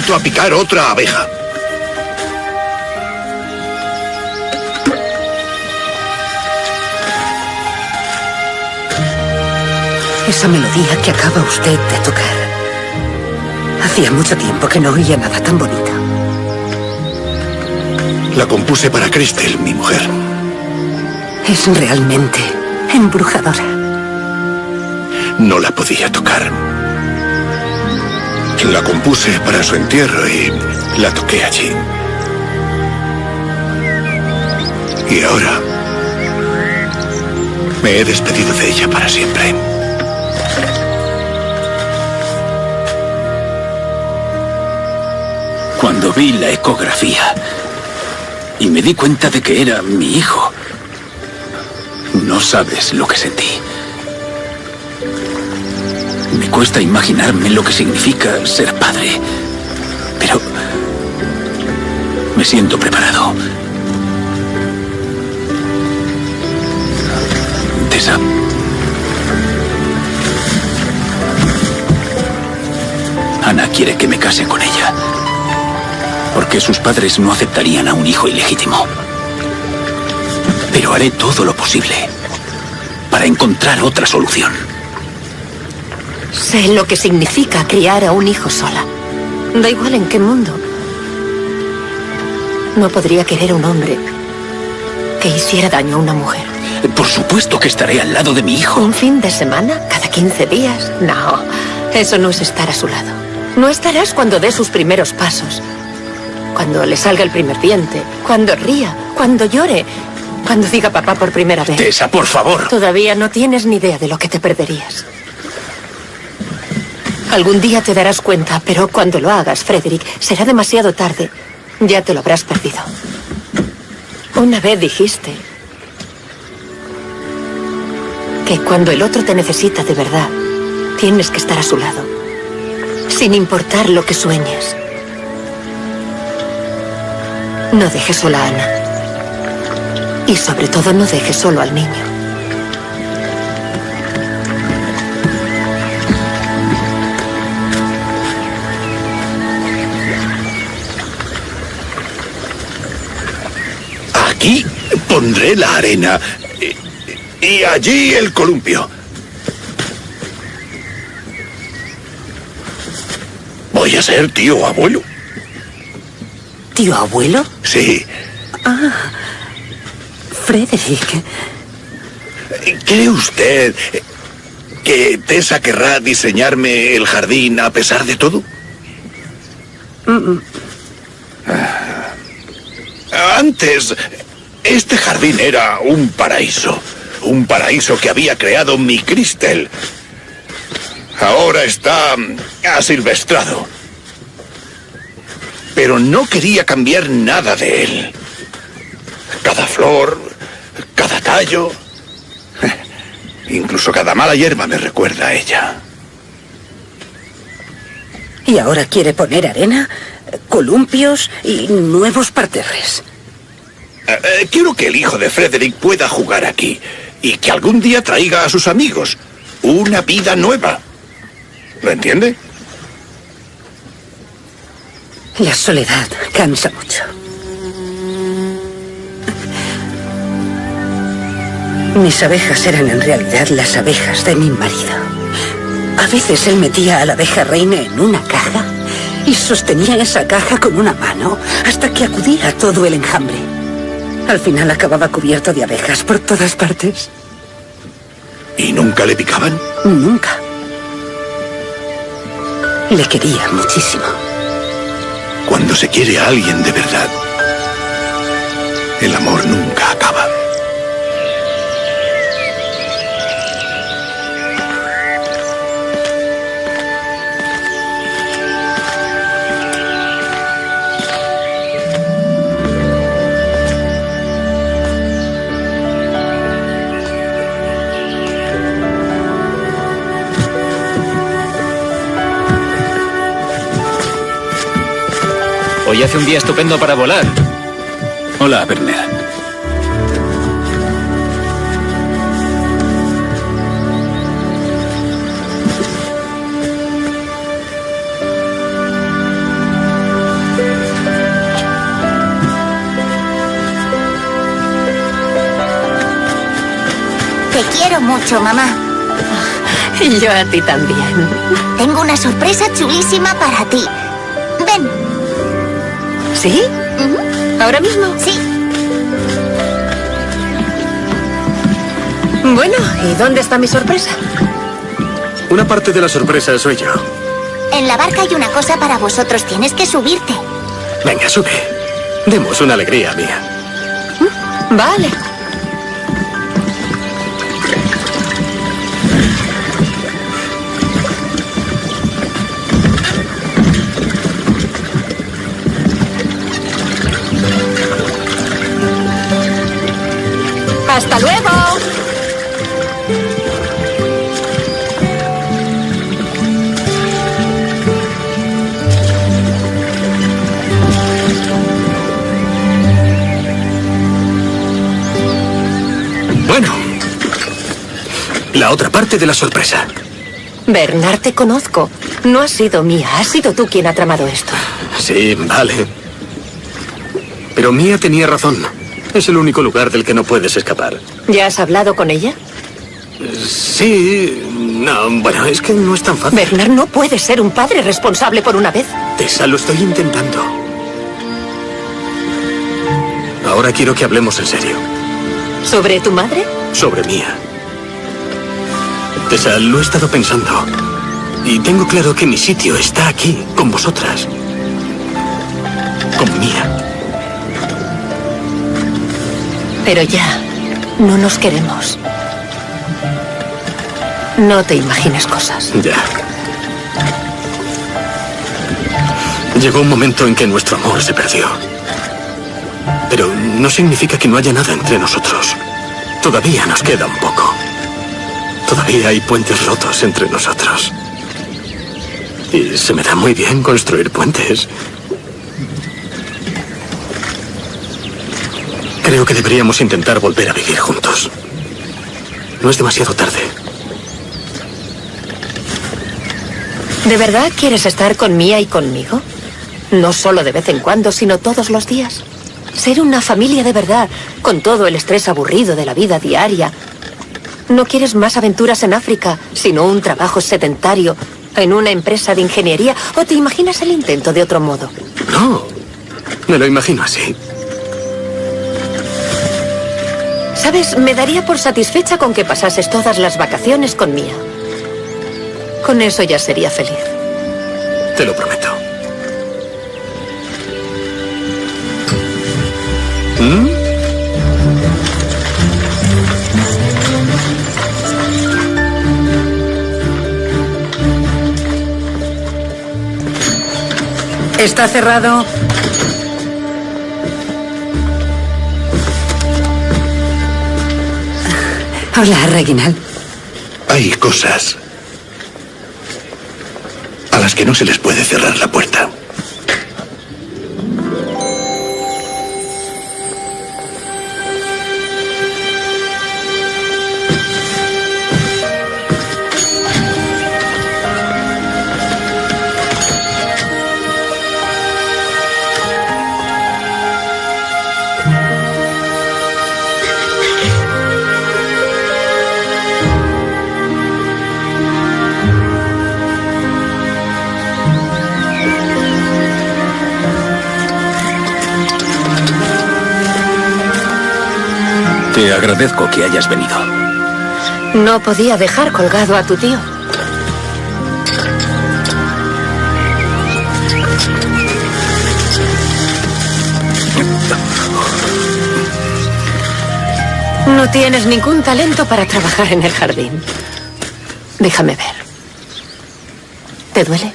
Vuelto a picar otra abeja. Esa melodía que acaba usted de tocar. Hacía mucho tiempo que no oía nada tan bonito. La compuse para Crystal, mi mujer. Es realmente embrujadora. No la podía tocar. La compuse para su entierro y la toqué allí. Y ahora me he despedido de ella para siempre. Cuando vi la ecografía y me di cuenta de que era mi hijo, no sabes lo que sentí. Cuesta imaginarme lo que significa ser padre, pero me siento preparado. Tessa. Ana quiere que me case con ella, porque sus padres no aceptarían a un hijo ilegítimo. Pero haré todo lo posible para encontrar otra solución. Sé lo que significa criar a un hijo sola. Da igual en qué mundo. No podría querer a un hombre que hiciera daño a una mujer. Por supuesto que estaré al lado de mi hijo. ¿Un fin de semana? ¿Cada 15 días? No, eso no es estar a su lado. No estarás cuando dé sus primeros pasos. Cuando le salga el primer diente. Cuando ría. Cuando llore. Cuando diga papá por primera vez. Tessa, por favor. Todavía no tienes ni idea de lo que te perderías. Algún día te darás cuenta, pero cuando lo hagas, Frederick, será demasiado tarde. Ya te lo habrás perdido. Una vez dijiste que cuando el otro te necesita de verdad, tienes que estar a su lado, sin importar lo que sueñes. No dejes sola a Ana. Y sobre todo no dejes solo al niño. Pondré la arena y, y allí el columpio. Voy a ser tío abuelo. ¿Tío abuelo? Sí. Ah, Frederick. ¿Cree usted que Tessa querrá diseñarme el jardín a pesar de todo? Mm, Antes, este jardín era un paraíso. Un paraíso que había creado mi Cristel. Ahora está asilvestrado. Pero no quería cambiar nada de él. Cada flor, cada tallo, incluso cada mala hierba me recuerda a ella. Y ahora quiere poner arena, columpios y nuevos parterres. Eh, quiero que el hijo de Frederick pueda jugar aquí y que algún día traiga a sus amigos una vida nueva. ¿Lo entiende? La soledad cansa mucho. Mis abejas eran en realidad las abejas de mi marido. A veces él metía a la abeja reina en una caja y sostenía esa caja con una mano hasta que acudía todo el enjambre. Al final acababa cubierto de abejas por todas partes. ¿Y nunca le picaban? Nunca. Le quería muchísimo. Cuando se quiere a alguien de verdad, el amor nunca acaba. Hoy hace un día estupendo para volar. Hola, Werner. Te quiero mucho, mamá. Y yo a ti también. Tengo una sorpresa chulísima para ti. ¿Sí? ¿Ahora mismo? Sí. Bueno, ¿y dónde está mi sorpresa? Una parte de la sorpresa soy yo. En la barca hay una cosa para vosotros. Tienes que subirte. Venga, sube. Demos una alegría mía. Vale. La otra parte de la sorpresa. Bernard, te conozco. No has sido mía, has sido tú quien ha tramado esto. Sí, vale. Pero Mía tenía razón. Es el único lugar del que no puedes escapar. ¿Ya has hablado con ella? Sí... No, bueno, es que no es tan fácil. Bernard no puede ser un padre responsable por una vez. Tessa, lo estoy intentando. Ahora quiero que hablemos en serio. ¿Sobre tu madre? Sobre Mía. Tessa, lo he estado pensando. Y tengo claro que mi sitio está aquí, con vosotras. Con Mía. Pero ya, no nos queremos. No te imagines cosas. Ya. Llegó un momento en que nuestro amor se perdió. Pero no significa que no haya nada entre nosotros. Todavía nos queda un poco. Todavía hay puentes rotos entre nosotros. Y se me da muy bien construir puentes. Creo que deberíamos intentar volver a vivir juntos. No es demasiado tarde. ¿De verdad quieres estar con Mía y conmigo? No solo de vez en cuando, sino todos los días. Ser una familia de verdad, con todo el estrés aburrido de la vida diaria. No quieres más aventuras en África, sino un trabajo sedentario en una empresa de ingeniería, o te imaginas el intento de otro modo. No, me lo imagino así. Sabes, me daría por satisfecha con que pasases todas las vacaciones con Mía. Con eso ya sería feliz. Te lo prometo. ¿Mm? Está cerrado. Hola, Reginald. Hay cosas a las que no se les puede cerrar la puerta. Agradezco que hayas venido. No podía dejar colgado a tu tío. No tienes ningún talento para trabajar en el jardín. Déjame ver. ¿Te duele?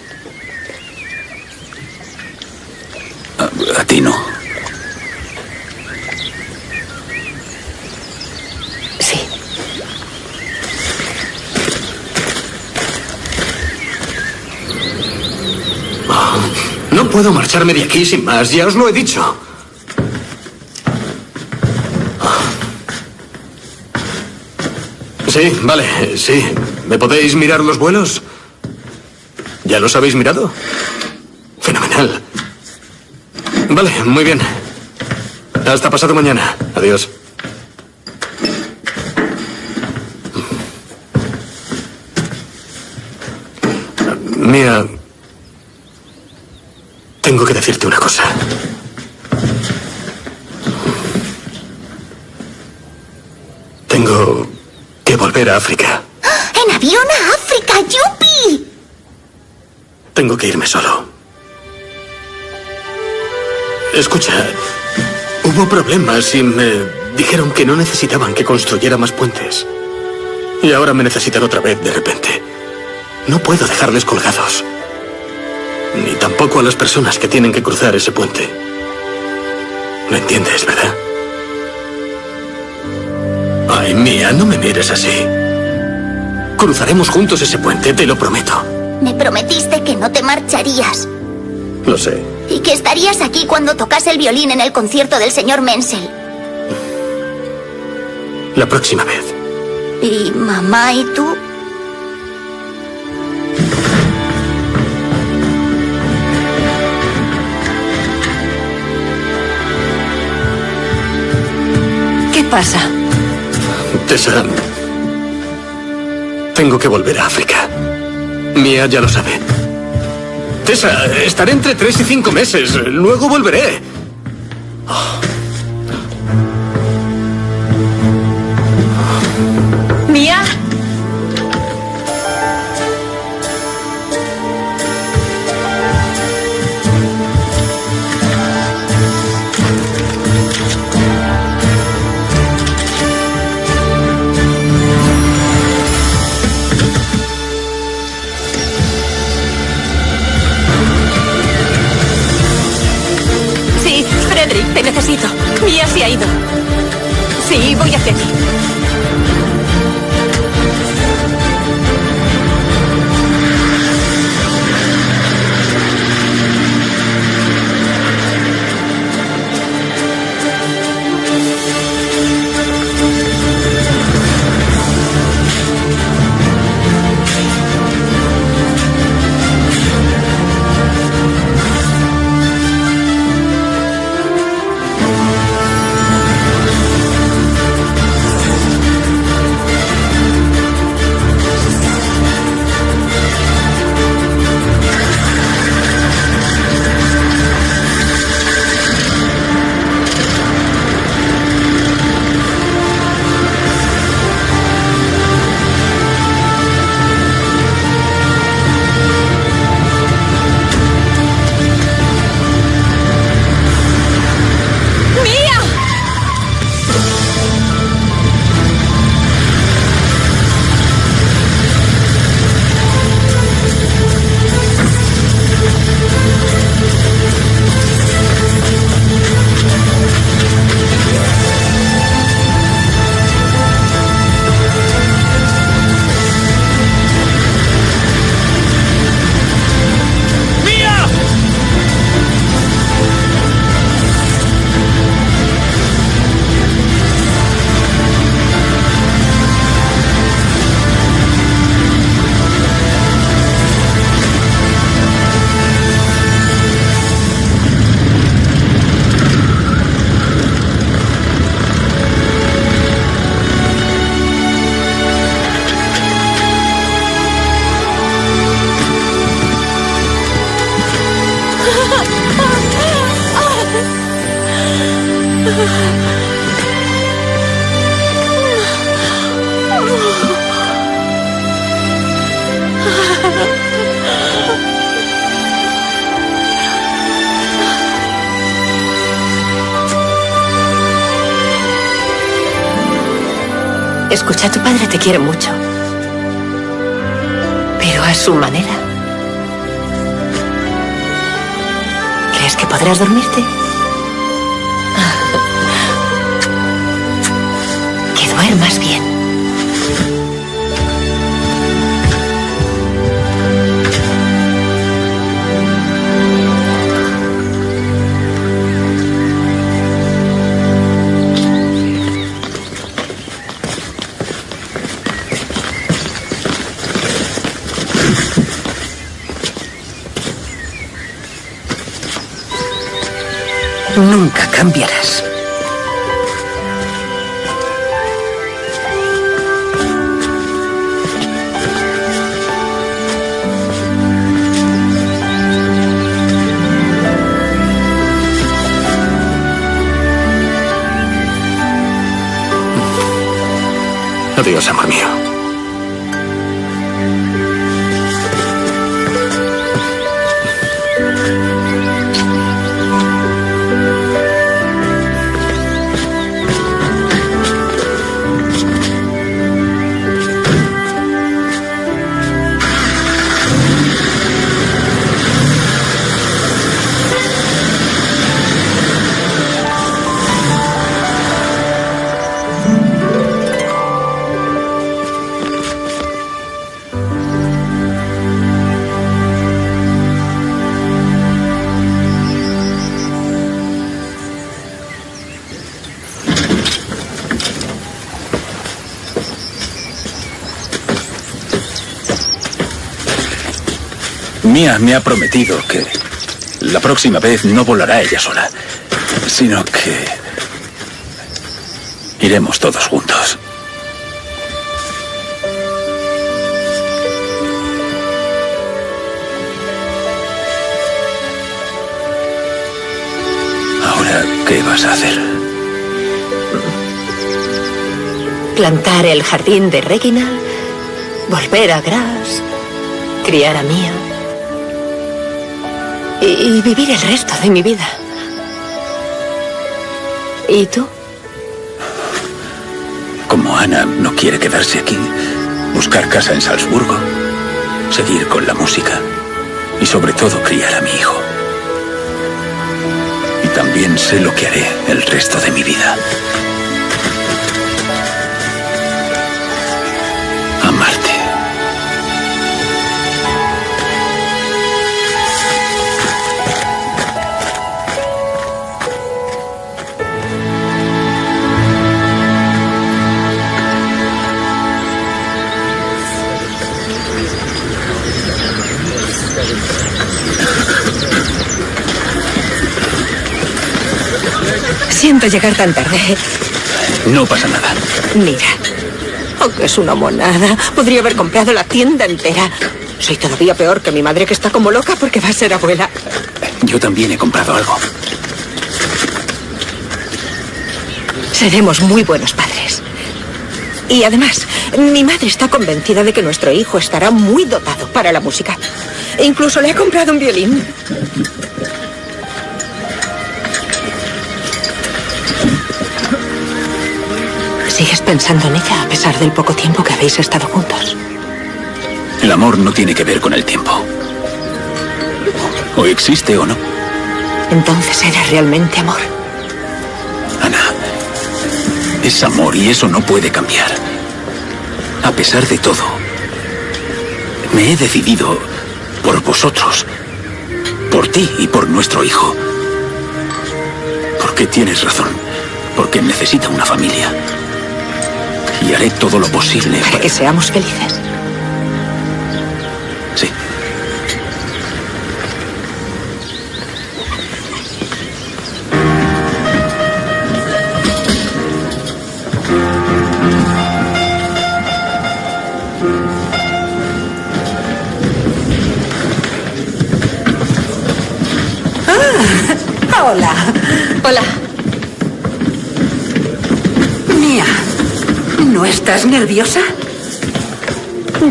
A, a ti no. Sí. No puedo marcharme de aquí sin más, ya os lo he dicho. Sí, vale, sí. ¿Me podéis mirar los vuelos? ¿Ya los habéis mirado? Fenomenal. Vale, muy bien. Hasta pasado mañana. Adiós. Que decirte una cosa. Tengo que volver a África. ¡En avión a África! ¡Yupi! Tengo que irme solo. Escucha, hubo problemas y me dijeron que no necesitaban que construyera más puentes. Y ahora me necesitan otra vez de repente. No puedo dejarles colgados. Ni tampoco a las personas que tienen que cruzar ese puente. ¿Lo entiendes, verdad? Ay, Mía, no me mires así. Cruzaremos juntos ese puente, te lo prometo. Me prometiste que no te marcharías Lo sé. y que estarías aquí cuando tocase el violín en el concierto del señor Menzel. La próxima vez. ¿Y mamá y tú? Pasa? Tessa, tengo que volver a África. Mía ya lo sabe. Tessa, estaré entre tres y cinco meses. Luego volveré. ¿Mía? Te necesito. Mía se ha ido. Sí, voy hacia ti. Te quiere mucho. Pero a su manera. ¿Crees que podrás dormirte? Adiós, amor mío. Mía me ha prometido que la próxima vez no volará ella sola, sino que iremos todos juntos. Ahora, ¿qué vas a hacer? Plantar el jardín de Regina, volver a Gras, criar a Mía y, vivir el resto de mi vida. ¿Y tú? Como Ana no quiere quedarse aquí, buscar casa en Salzburgo, seguir con la música y sobre todo criar a mi hijo. Y también sé lo que haré el resto de mi vida. Llegar tan tarde. No pasa nada. Mira, aunque es una monada, podría haber comprado la tienda entera. Soy todavía peor que mi madre que está como loca porque va a ser abuela. Yo también he comprado algo. Seremos muy buenos padres. Y además, mi madre está convencida de que nuestro hijo estará muy dotado para la música. E incluso le ha comprado un violín. Pensando en ella a pesar del poco tiempo que habéis estado juntos? El amor no tiene que ver con el tiempo. O existe o no. Entonces era realmente amor. Ana, es amor y eso no puede cambiar. A pesar de todo, me he decidido por vosotros, por ti y por nuestro hijo. Porque tienes razón, porque necesita una familia. Y haré todo lo posible Para que seamos felices. ¿Estás nerviosa?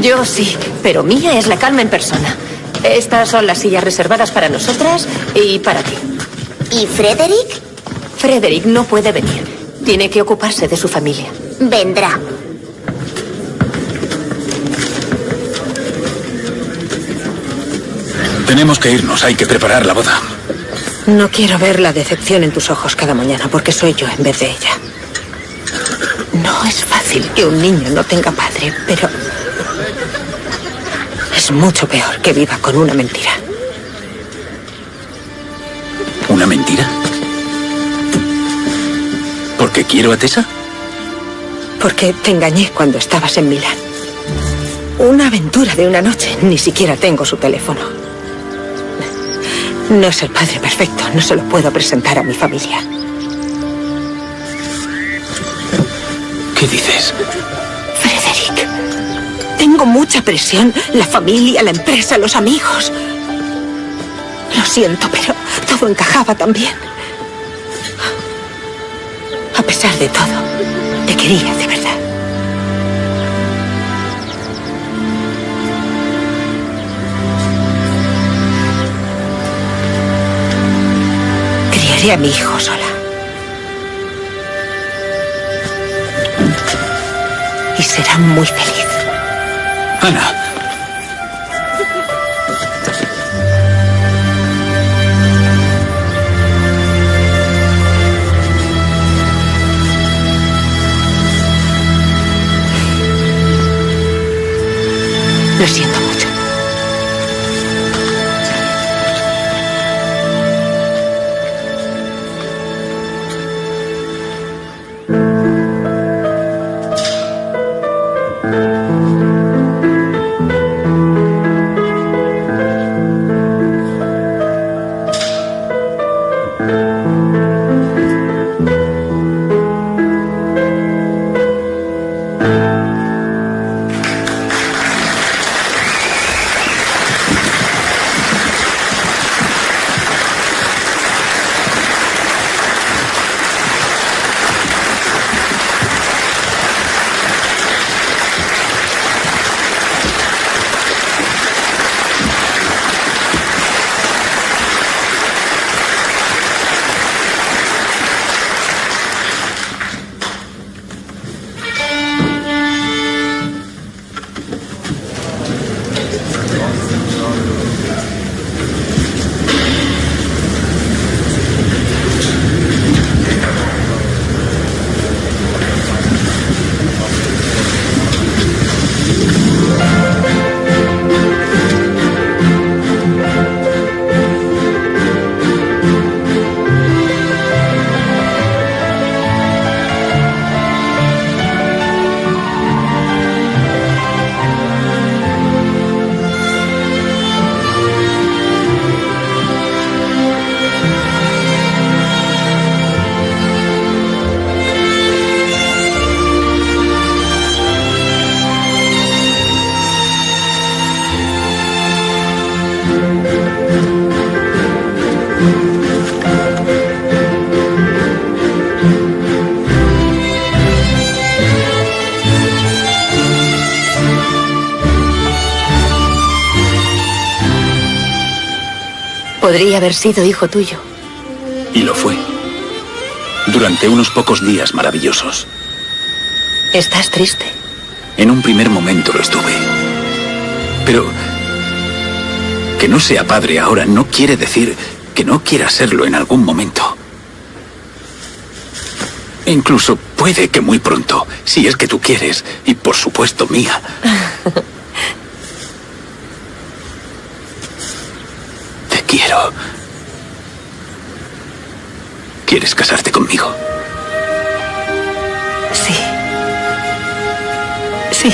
Yo sí, pero Mía es la calma en persona. Estas son las sillas reservadas para nosotras y para ti. ¿Y Frederick? Frederick no puede venir. Tiene que ocuparse de su familia. Vendrá. Tenemos que irnos, hay que preparar la boda. No quiero ver la decepción en tus ojos cada mañana porque soy yo en vez de ella. No es fácil que un niño no tenga padre, pero es mucho peor que viva con una mentira. ¿Una mentira? ¿Porque quiero a Tessa? Porque te engañé cuando estabas en Milán. Una aventura de una noche. Ni siquiera tengo su teléfono. No es el padre perfecto. No se lo puedo presentar a mi familia. Frederick, tengo mucha presión. La familia, la empresa, los amigos. Lo siento, pero todo encajaba tan bien. A pesar de todo, te quería de verdad. Criaré a mi hijo sola. Será muy feliz. Ana. Lo siento Podría haber sido hijo tuyo. Y lo fue. Durante unos pocos días maravillosos. ¿Estás triste? En un primer momento lo estuve. Pero que no sea padre ahora no quiere decir que no quiera serlo en algún momento. Incluso puede que muy pronto, si es que tú quieres, y por supuesto mía. ¿Quieres casarte conmigo? Sí. Sí.